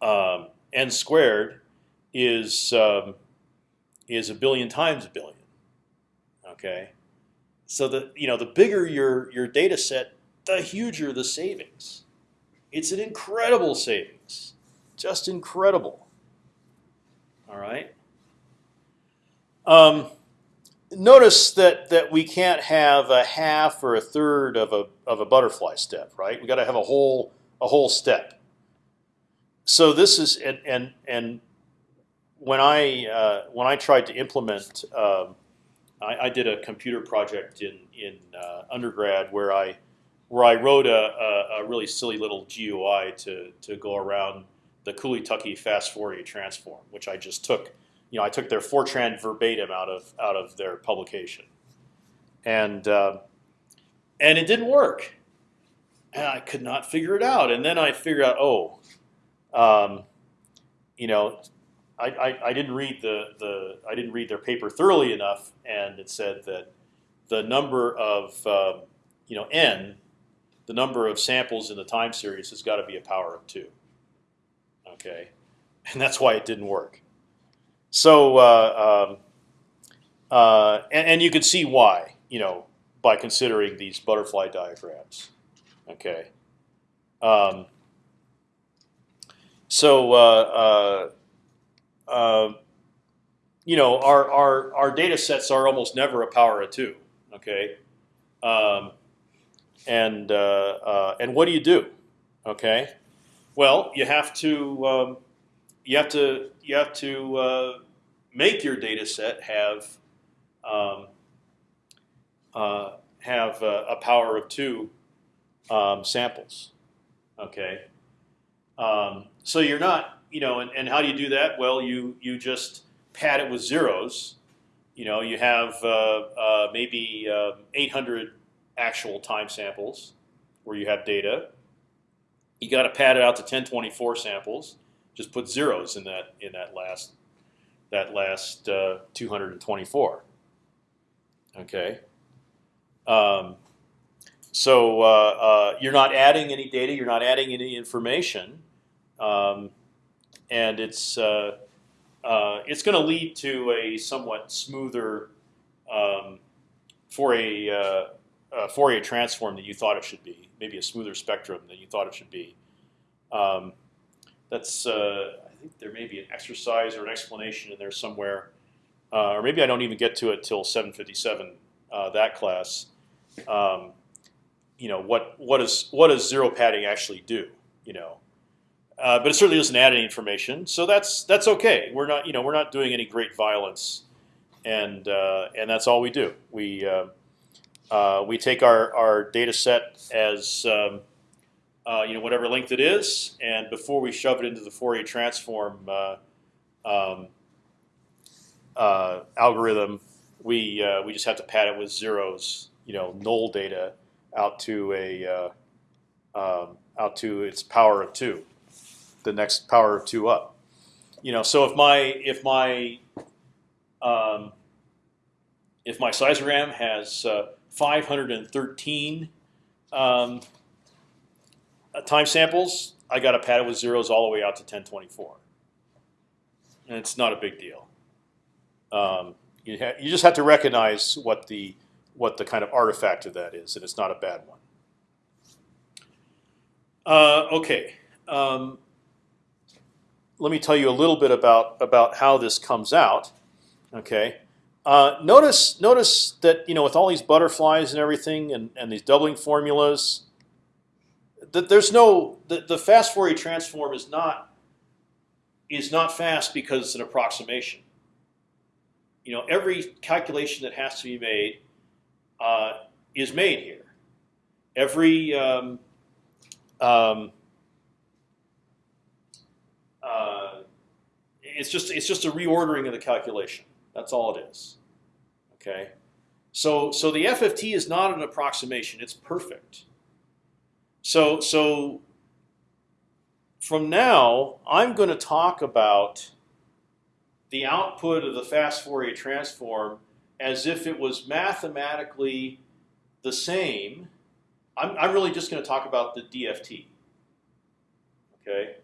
[SPEAKER 1] um, n squared is um, is a billion times a billion. Okay, so the you know the bigger your your data set, the huger the savings. It's an incredible savings, just incredible. All right. Um, notice that that we can't have a half or a third of a of a butterfly step, right? We got to have a whole a whole step. So this is and and and when I uh, when I tried to implement, um, I, I, did a computer project in in uh, undergrad where I where I wrote a, a, a really silly little GUI to to go around the Cooley-Tukey fast Fourier transform, which I just took. You know, I took their Fortran verbatim out of out of their publication, and uh, and it didn't work, and I could not figure it out. And then I figured out, oh, um, you know, I, I, I, didn't read the the I didn't read their paper thoroughly enough, and it said that the number of uh, you know n, the number of samples in the time series has got to be a power of two okay, and that's why it didn't work. So, uh, um, uh, and, and, you can see why, you know, by considering these butterfly diagrams, okay. Um, so, uh, uh, uh, you know, our, our our data sets are almost never a power of two, okay. Um, and uh, and what do you do, okay? Well, you have to um, you have to you have to uh, make your data set have um, uh, have a, a, power of two um, samples. Okay, um, so you're not you know, and, and how do you do that? Well, you you just pad it with zeros. You know, you have uh, uh maybe um, 800 actual time samples where you have data you got to pad it out to 1024 samples. Just put zeros in that in that last that last uh, 224. Okay. Um, so uh, uh, you're not adding any data. You're not adding any information, um, and it's uh, uh, it's going to lead to a somewhat smoother um, for a uh, Fourier transform that you thought it should be maybe a smoother spectrum than you thought it should be. Um, that's uh, I think there may be an exercise or an explanation in there somewhere, uh, or maybe I don't even get to it till 757 uh, that class. Um, you know what what is what does zero padding actually do? You know, uh, but it certainly doesn't add any information, so that's that's okay. We're not you know we're not doing any great violence, and uh, and that's all we do. We uh, uh, we take our, our data set as um, uh, you know whatever length it is, and before we shove it into the Fourier transform uh, um, algorithm, we we just have to pad it with zeros, you know, null data out to a um, out to its power of two, the next power of two up. You know, so if my if my um, if my seismogram has 513 um, uh, time samples, I got to pad it with zeros all the way out to 1024. And it's not a big deal. Um, you, you just have to recognize what the what the kind of artifact of that is, and it's not a bad one. Uh, okay, um, let me tell you a little bit about about how this comes out. Okay, uh, notice notice that you know with all these butterflies and everything, and, and these doubling formulas, that there's no the, the fast Fourier transform is not is not fast because it's an approximation. You know, every calculation that has to be made uh, is made here. Every um, um, uh, it's just it's just a reordering of the calculation. That's all it is. Okay, so so the FFT is not an approximation; it's perfect. So so from now, I'm going to talk about the output of the fast Fourier transform as if it was mathematically the same. I'm, I'm really just going to talk about the DFT. Okay,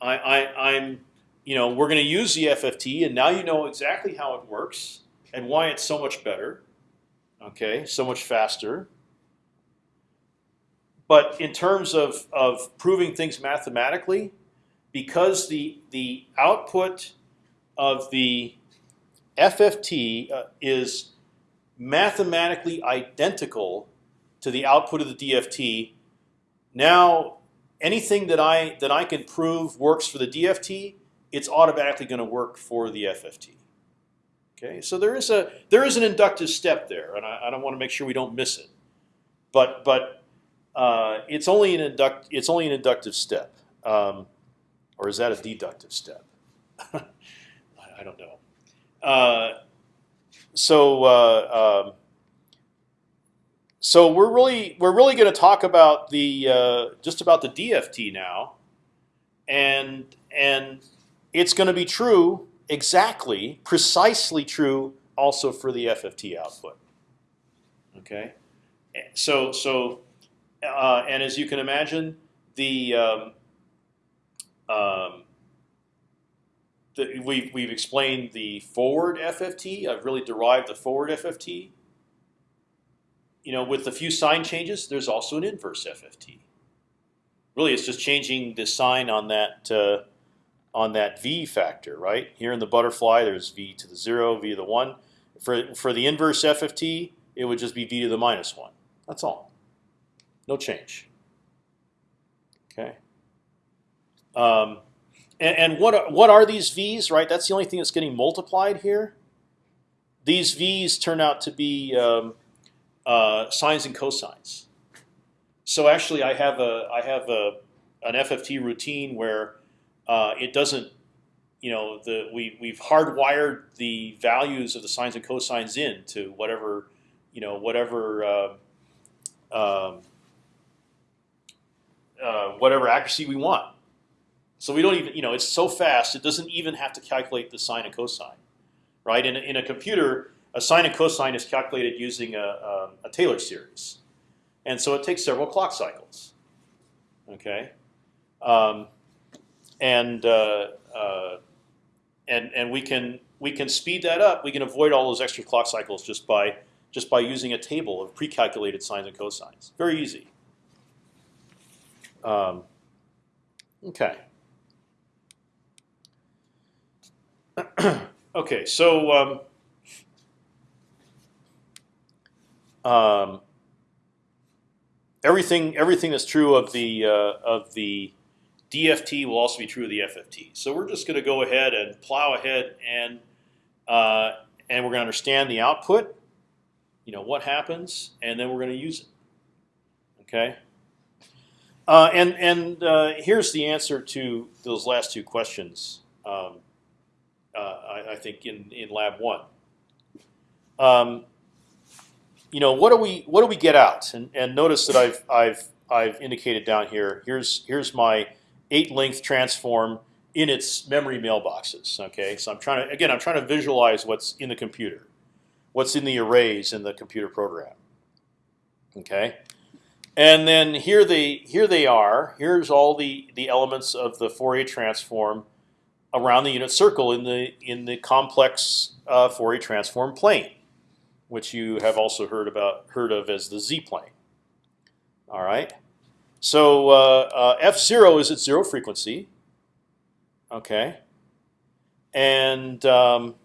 [SPEAKER 1] I, I, I'm, you know, we're going to use the FFT, and now you know exactly how it works and why it's so much better. Okay, so much faster. But in terms of, of proving things mathematically, because the the output of the FFT uh, is mathematically identical to the output of the DFT. Now, anything that I that I can prove works for the DFT, it's automatically going to work for the FFT. Okay, so there is a there is an inductive step there, and I, I don't want to make sure we don't miss it. But but uh, it's only an induct it's only an inductive step, um, or is that a deductive step? I, I don't know. Uh, so uh, um, so we're really we're really going to talk about the uh, just about the DFT now, and and it's going to be true exactly precisely true also for the FFT output. Okay, so so uh, and as you can imagine, the um, um, the, we've, we've explained the forward FFT. I've really derived the forward FFT. You know, with a few sign changes, there's also an inverse FFT. Really, it's just changing the sign on that uh, on that v factor, right? Here in the butterfly, there's v to the zero, v to the one. For for the inverse FFT, it would just be v to the minus one. That's all. No change. Okay. Um, and, and what are, what are these v's? Right. That's the only thing that's getting multiplied here. These v's turn out to be um, uh, sines and cosines. So actually, I have a I have a an FFT routine where uh, it doesn't, you know, the we we've hardwired the values of the sines and cosines in to whatever, you know, whatever. Uh, um, uh, whatever accuracy we want. So we don't even, you know, it's so fast it doesn't even have to calculate the sine and cosine, right? In in a computer, a sine and cosine is calculated using a, a, a Taylor series, and so it takes several clock cycles. Okay, um, and uh, uh, and and we can we can speed that up. We can avoid all those extra clock cycles just by just by using a table of pre-calculated sines and cosines. Very easy. Um, okay. okay, so um, um, everything everything that's true of the uh, of the DFT will also be true of the FFT. So we're just going to go ahead and plow ahead and uh, and we're going to understand the output. You know what happens, and then we're going to use it. Okay. Uh, and and uh, here's the answer to those last two questions. Um, uh, I, I, think in in lab one. Um, you know what do we what do we get out? And and notice that I've I've I've indicated down here. Here's here's my eight length transform in its memory mailboxes. Okay, so I'm trying to again I'm trying to visualize what's in the computer, what's in the arrays in the computer program. Okay, and then here they here they are. Here's all the the elements of the Fourier transform around the unit circle in the in the complex uh, Fourier transform plane. which you have also heard about heard of as the z-plane. All right. So uh, uh, f zero is at zero frequency. Okay. And um,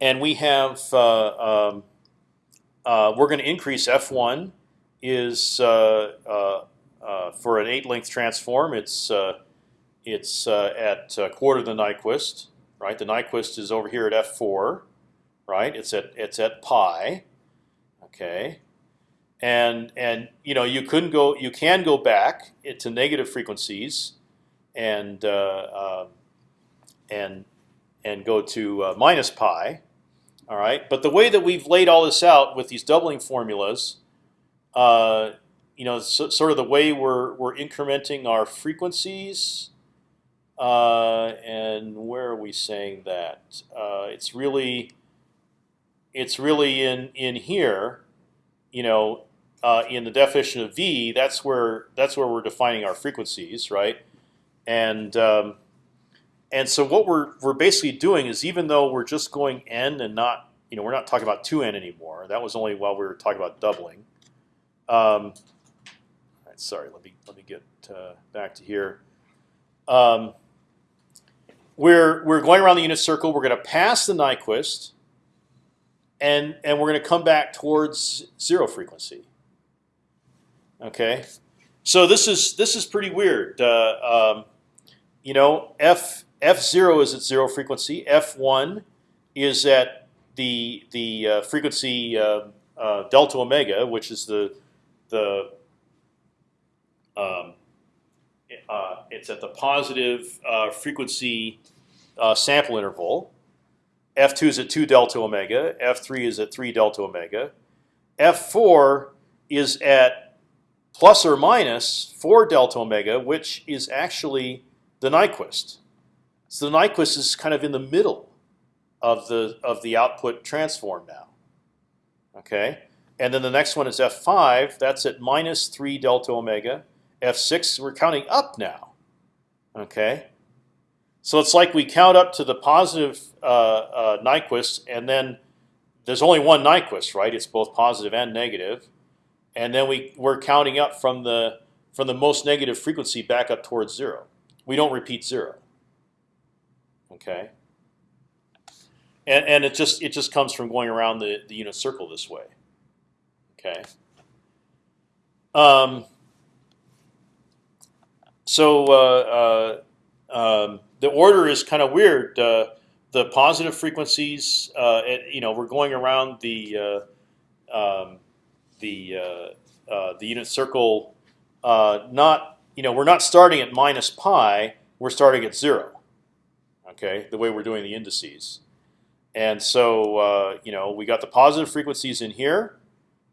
[SPEAKER 1] and we have uh, um, uh, we're going to increase f one is uh, for an eight length transform. It's it's at quarter of the Nyquist, right? The Nyquist is over here at f four, right? It's at it's at pi, okay. And and you know you couldn't go you can go back to negative frequencies, and uh, um, and and go to uh, minus pi, all right. But the way that we've laid all this out with these doubling formulas, uh, you know, so, sort of the way we're we're incrementing our frequencies. Uh, and where are we saying that? Uh, it's really, it's really in in here, you know, uh, in the definition of v. That's where that's where we're defining our frequencies, right? And um, and so what we're we're basically doing is even though we're just going n and not you know we're not talking about two n anymore. That was only while we were talking about doubling. Um, sorry, let me let me get uh, back to here. Um, we're we're going around the unit circle. We're going to pass the Nyquist, and and we're going to come back towards zero frequency. Okay, so this is this is pretty weird. Uh, um, you know, f f zero is at zero frequency. f one is at the the uh, frequency uh, uh, delta omega, which is the the um, uh, it's at the positive uh, frequency uh, sample interval. F2 is at 2 delta omega. F3 is at 3 delta omega. F4 is at plus or minus 4 delta omega, which is actually the Nyquist. So the Nyquist is kind of in the middle of the of the output transform now. Okay, and then the next one is f5. That's at minus three delta omega. f6, we're counting up now. Okay, so it's like we count up to the positive uh, uh, Nyquist, and then there's only one Nyquist, right? It's both positive and negative, and then we we're counting up from the from the most negative frequency back up towards zero. We don't repeat zero. Okay. And and it just it just comes from going around the the unit circle this way. Okay. Um, so uh, uh, um, the order is kind of weird. Uh, the positive frequencies, uh, you know, we're going around the uh, um, the uh, the unit circle. not you know, we're not starting at minus pi. We're starting at zero. Okay, the way we're doing the indices. And so you know, we got the positive frequencies in here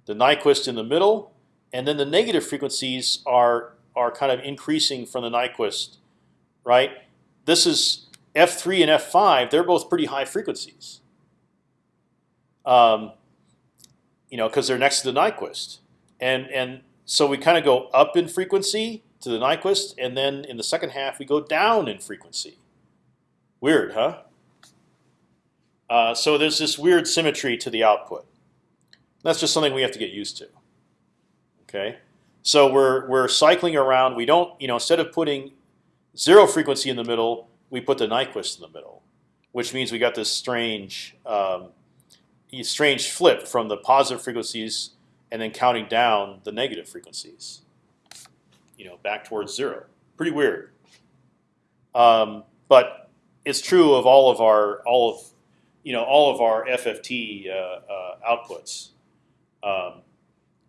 [SPEAKER 1] the Nyquist in the middle, and then the negative frequencies are are kind of increasing from the Nyquist, right? This is f3 and f5. They're both pretty high frequencies. Um, you know, because they're next to the Nyquist, and and so we kind of go up in frequency to the Nyquist, and then in the second half we go down in frequency. Weird, huh? Uh, so there's this weird symmetry to the output. That's just something we have to get used to. Okay, so we're we're cycling around. We don't, you know, instead of putting zero frequency in the middle, we put the Nyquist in the middle, which means we got this strange, um, strange flip from the positive frequencies and then counting down the negative frequencies. You know, back towards zero. Pretty weird. Um, but it's true of all of our all of you know all of our FFT uh, uh, outputs. Um,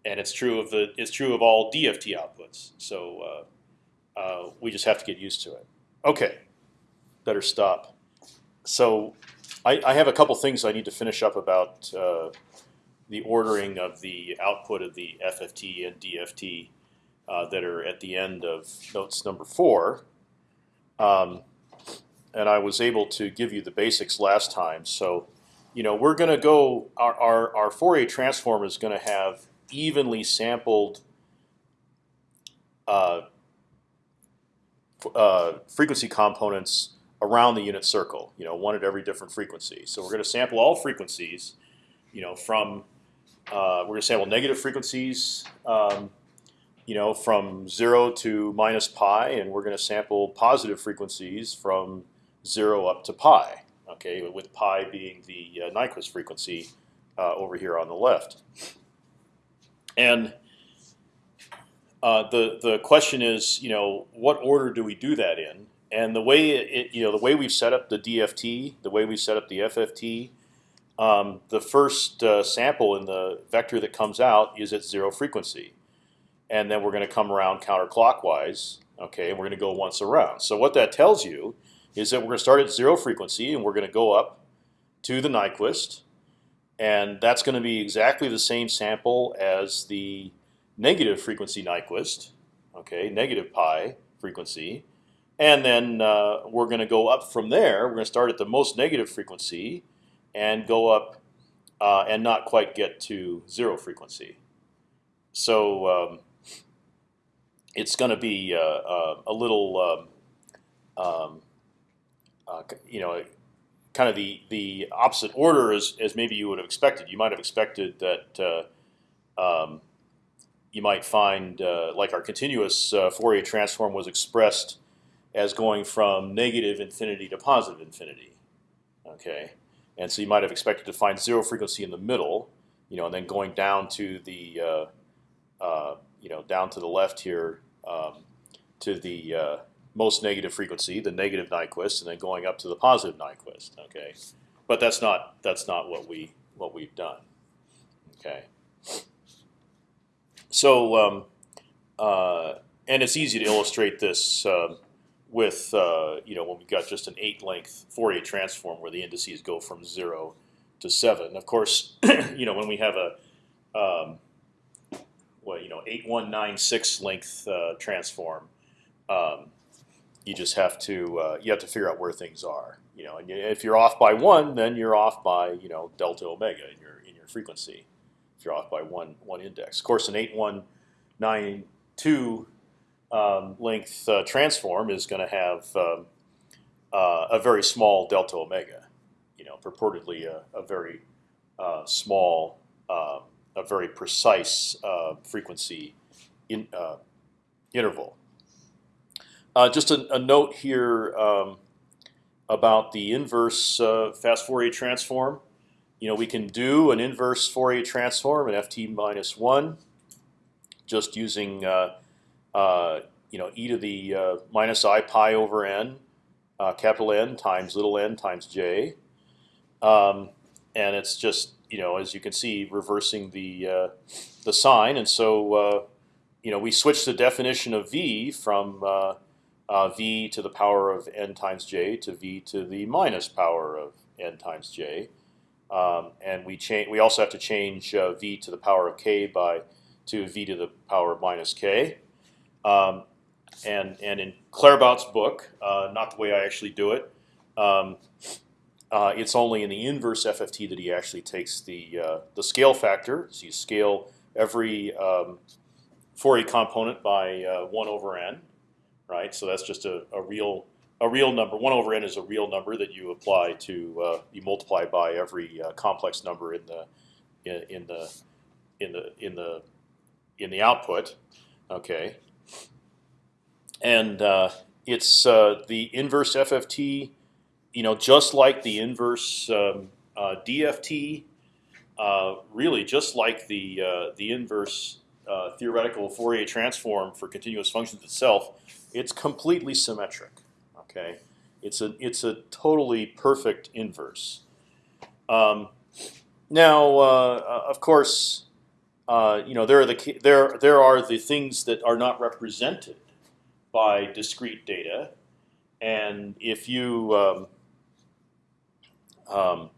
[SPEAKER 1] and it's true of the it's true of all DFT outputs. So uh, uh, we just have to get used to it. Okay, better stop. So I, I have a couple things I need to finish up about uh, the ordering of the output of the FFT and DFT uh, that are at the end of notes number four. Um, and I was able to give you the basics last time. So you know, we're going to go. Our, our our Fourier transform is going to have evenly sampled uh, uh, frequency components around the unit circle. You know, one at every different frequency. So we're going to sample all frequencies, you know, from uh, we're going to sample negative frequencies, um, you know, from zero to minus pi, and we're going to sample positive frequencies from zero up to pi. Okay, with pi being the uh, Nyquist frequency uh, over here on the left. And uh, the the question is, you know, what order do we do that in? And the way it, you know, the way we've set up the DFT, the way we set up the FFT, um, the first uh, sample in the vector that comes out is at zero frequency, and then we're going to come around counterclockwise. Okay, and we're going to go once around. So what that tells you is that we're going to start at zero frequency, and we're going to go up to the Nyquist, and that's going to be exactly the same sample as the negative frequency Nyquist, okay, negative pi frequency, and then uh, we're going to go up from there. We're going to start at the most negative frequency and go up uh, and not quite get to zero frequency. So um, it's going to be uh, uh, a little, um, um uh, you know, kind of the the opposite order as, as maybe you would have expected. You might have expected that uh, um, you might find like our continuous Fourier transform was expressed as going from negative infinity to positive infinity. Okay, and so you might have expected to find zero frequency in the middle, you know, and then going down to the uh, uh, you know down to the left here um, to the uh, most negative frequency, the negative Nyquist, and then going up to the positive Nyquist. Okay, but that's not that's not what we what we've done. Okay. So, um, uh, and it's easy to illustrate this uh, with uh, you know when we've got just an eight-length Fourier transform where the indices go from zero to seven. Of course, you know when we have a um, well, you know, eight one nine six length uh, transform, um, you just have to uh, you have to figure out where things are. You know, and if you're off by one, then you're off by you know delta omega in your in your frequency if you're off by one one index. Of course, an eight one nine two um, length uh, transform is going to have um, uh, a very small delta omega. You know, purportedly a, a very uh, small, um, a very precise uh, frequency in, uh, interval. Uh, just a, a, note here um, about the inverse fast Fourier transform you know, we can do an inverse Fourier transform at ft minus one, just using uh, you know e to the uh, minus i pi over n, uh, capital N times little n times j, um, and it's just you know as you can see reversing the uh, the sign, and so uh, you know we switch the definition of v from v to the power of n times j to v to the minus power of n times j. Um, and we change. We also have to change uh, v to the power of k by to v to the power of minus k. Um, and and in Claerbout's book, uh, not the way I actually do it. Um, uh, it's only in the inverse FFT that he actually takes the uh, the scale factor. So you scale every um, Fourier component by uh, one over n, right? So that's just a, a real a real number. One over n is a real number that you apply to uh, you multiply by every uh, complex number in the in, in, the in the in the in the output. Okay, and uh, it's uh, the inverse FFT. You know, just like the inverse um, uh, DFT, uh, really just like the the inverse theoretical Fourier transform for continuous functions itself, it's completely symmetric. Okay, it's a it's a totally perfect inverse. Um, now, uh, of course, uh, you know there are the there there are the things that are not represented by discrete data, and if you um, um,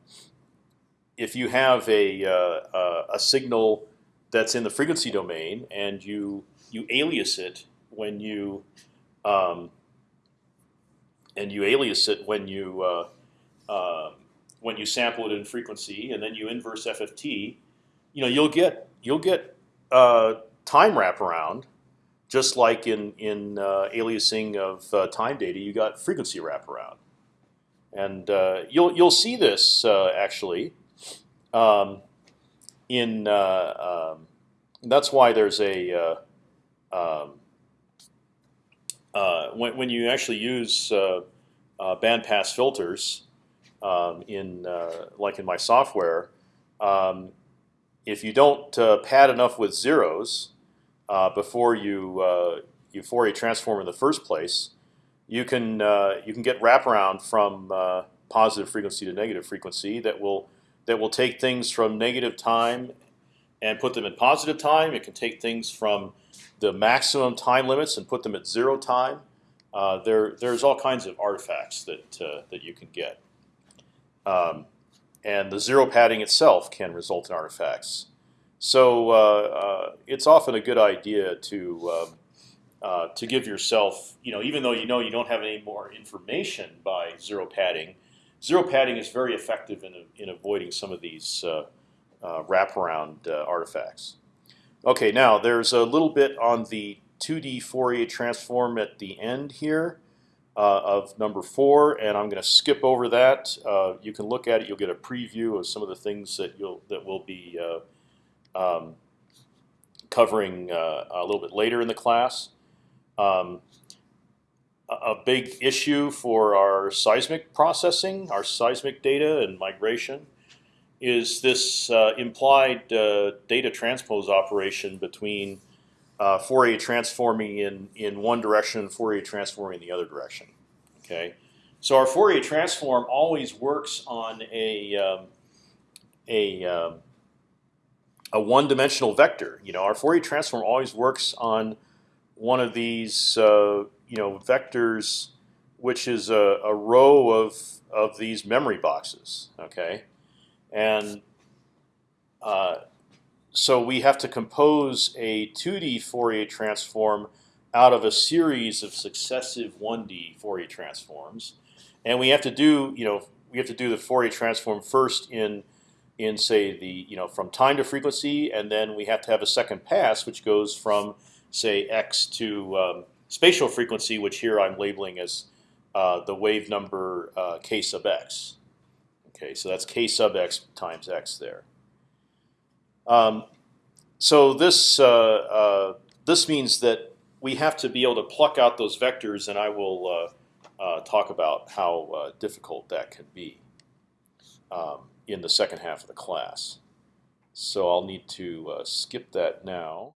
[SPEAKER 1] if you have a uh, a signal that's in the frequency domain and you you alias it when you um, and you alias it when you uh, uh, when you sample it in frequency, and then you inverse FFT, you know you'll get you'll get uh, time wraparound, just like in in uh, aliasing of uh, time data, you got frequency wraparound, and uh, you'll you'll see this actually. Um, in um, that's why there's a um, uh, when when you actually use uh, uh, bandpass filters um, in like in my software, um, if you don't pad enough with zeros before you you Fourier transform in the first place, you can you can get wraparound from positive frequency to negative frequency that will that will take things from negative time and put them in positive time. It can take things from the maximum time limits and put them at zero time. Uh, there, there's all kinds of artifacts that uh, that you can get, um, and the zero padding itself can result in artifacts. So uh, uh it's often a good idea to um, uh, to give yourself, you know, even though you know you don't have any more information by zero padding, zero padding is very effective in in avoiding some of these uh, wraparound artifacts. Okay, now there's a little bit on the 2D Fourier transform at the end here uh, of number four, and I'm going to skip over that. Uh, you can look at it; you'll get a preview of some of the things that you'll that will be uh, um, covering uh, a little bit later in the class. Um, a big issue for our seismic processing, our seismic data and migration, is this uh, implied uh, data transpose operation between uh, Fourier transforming in in one direction and Fourier transforming in the other direction. Okay, so our Fourier transform always works on a um, a um, a one-dimensional vector. You know, our Fourier transform always works on one of these uh, you know vectors, which is a, a row of of these memory boxes. Okay, and uh, so we have to compose a 2D Fourier transform out of a series of successive 1D Fourier transforms, and we have to do you know we have to do the Fourier transform first in in say the you know from time to frequency, and then we have to have a second pass which goes from say x to um, spatial frequency, which here I'm labeling as uh, the wave number uh, k sub x. Okay, so that's k sub x times x there. Um, so this uh, uh, this means that we have to be able to pluck out those vectors, and I will uh, uh talk about how difficult that can be um, in the second half of the class. So I'll need to uh, skip that now.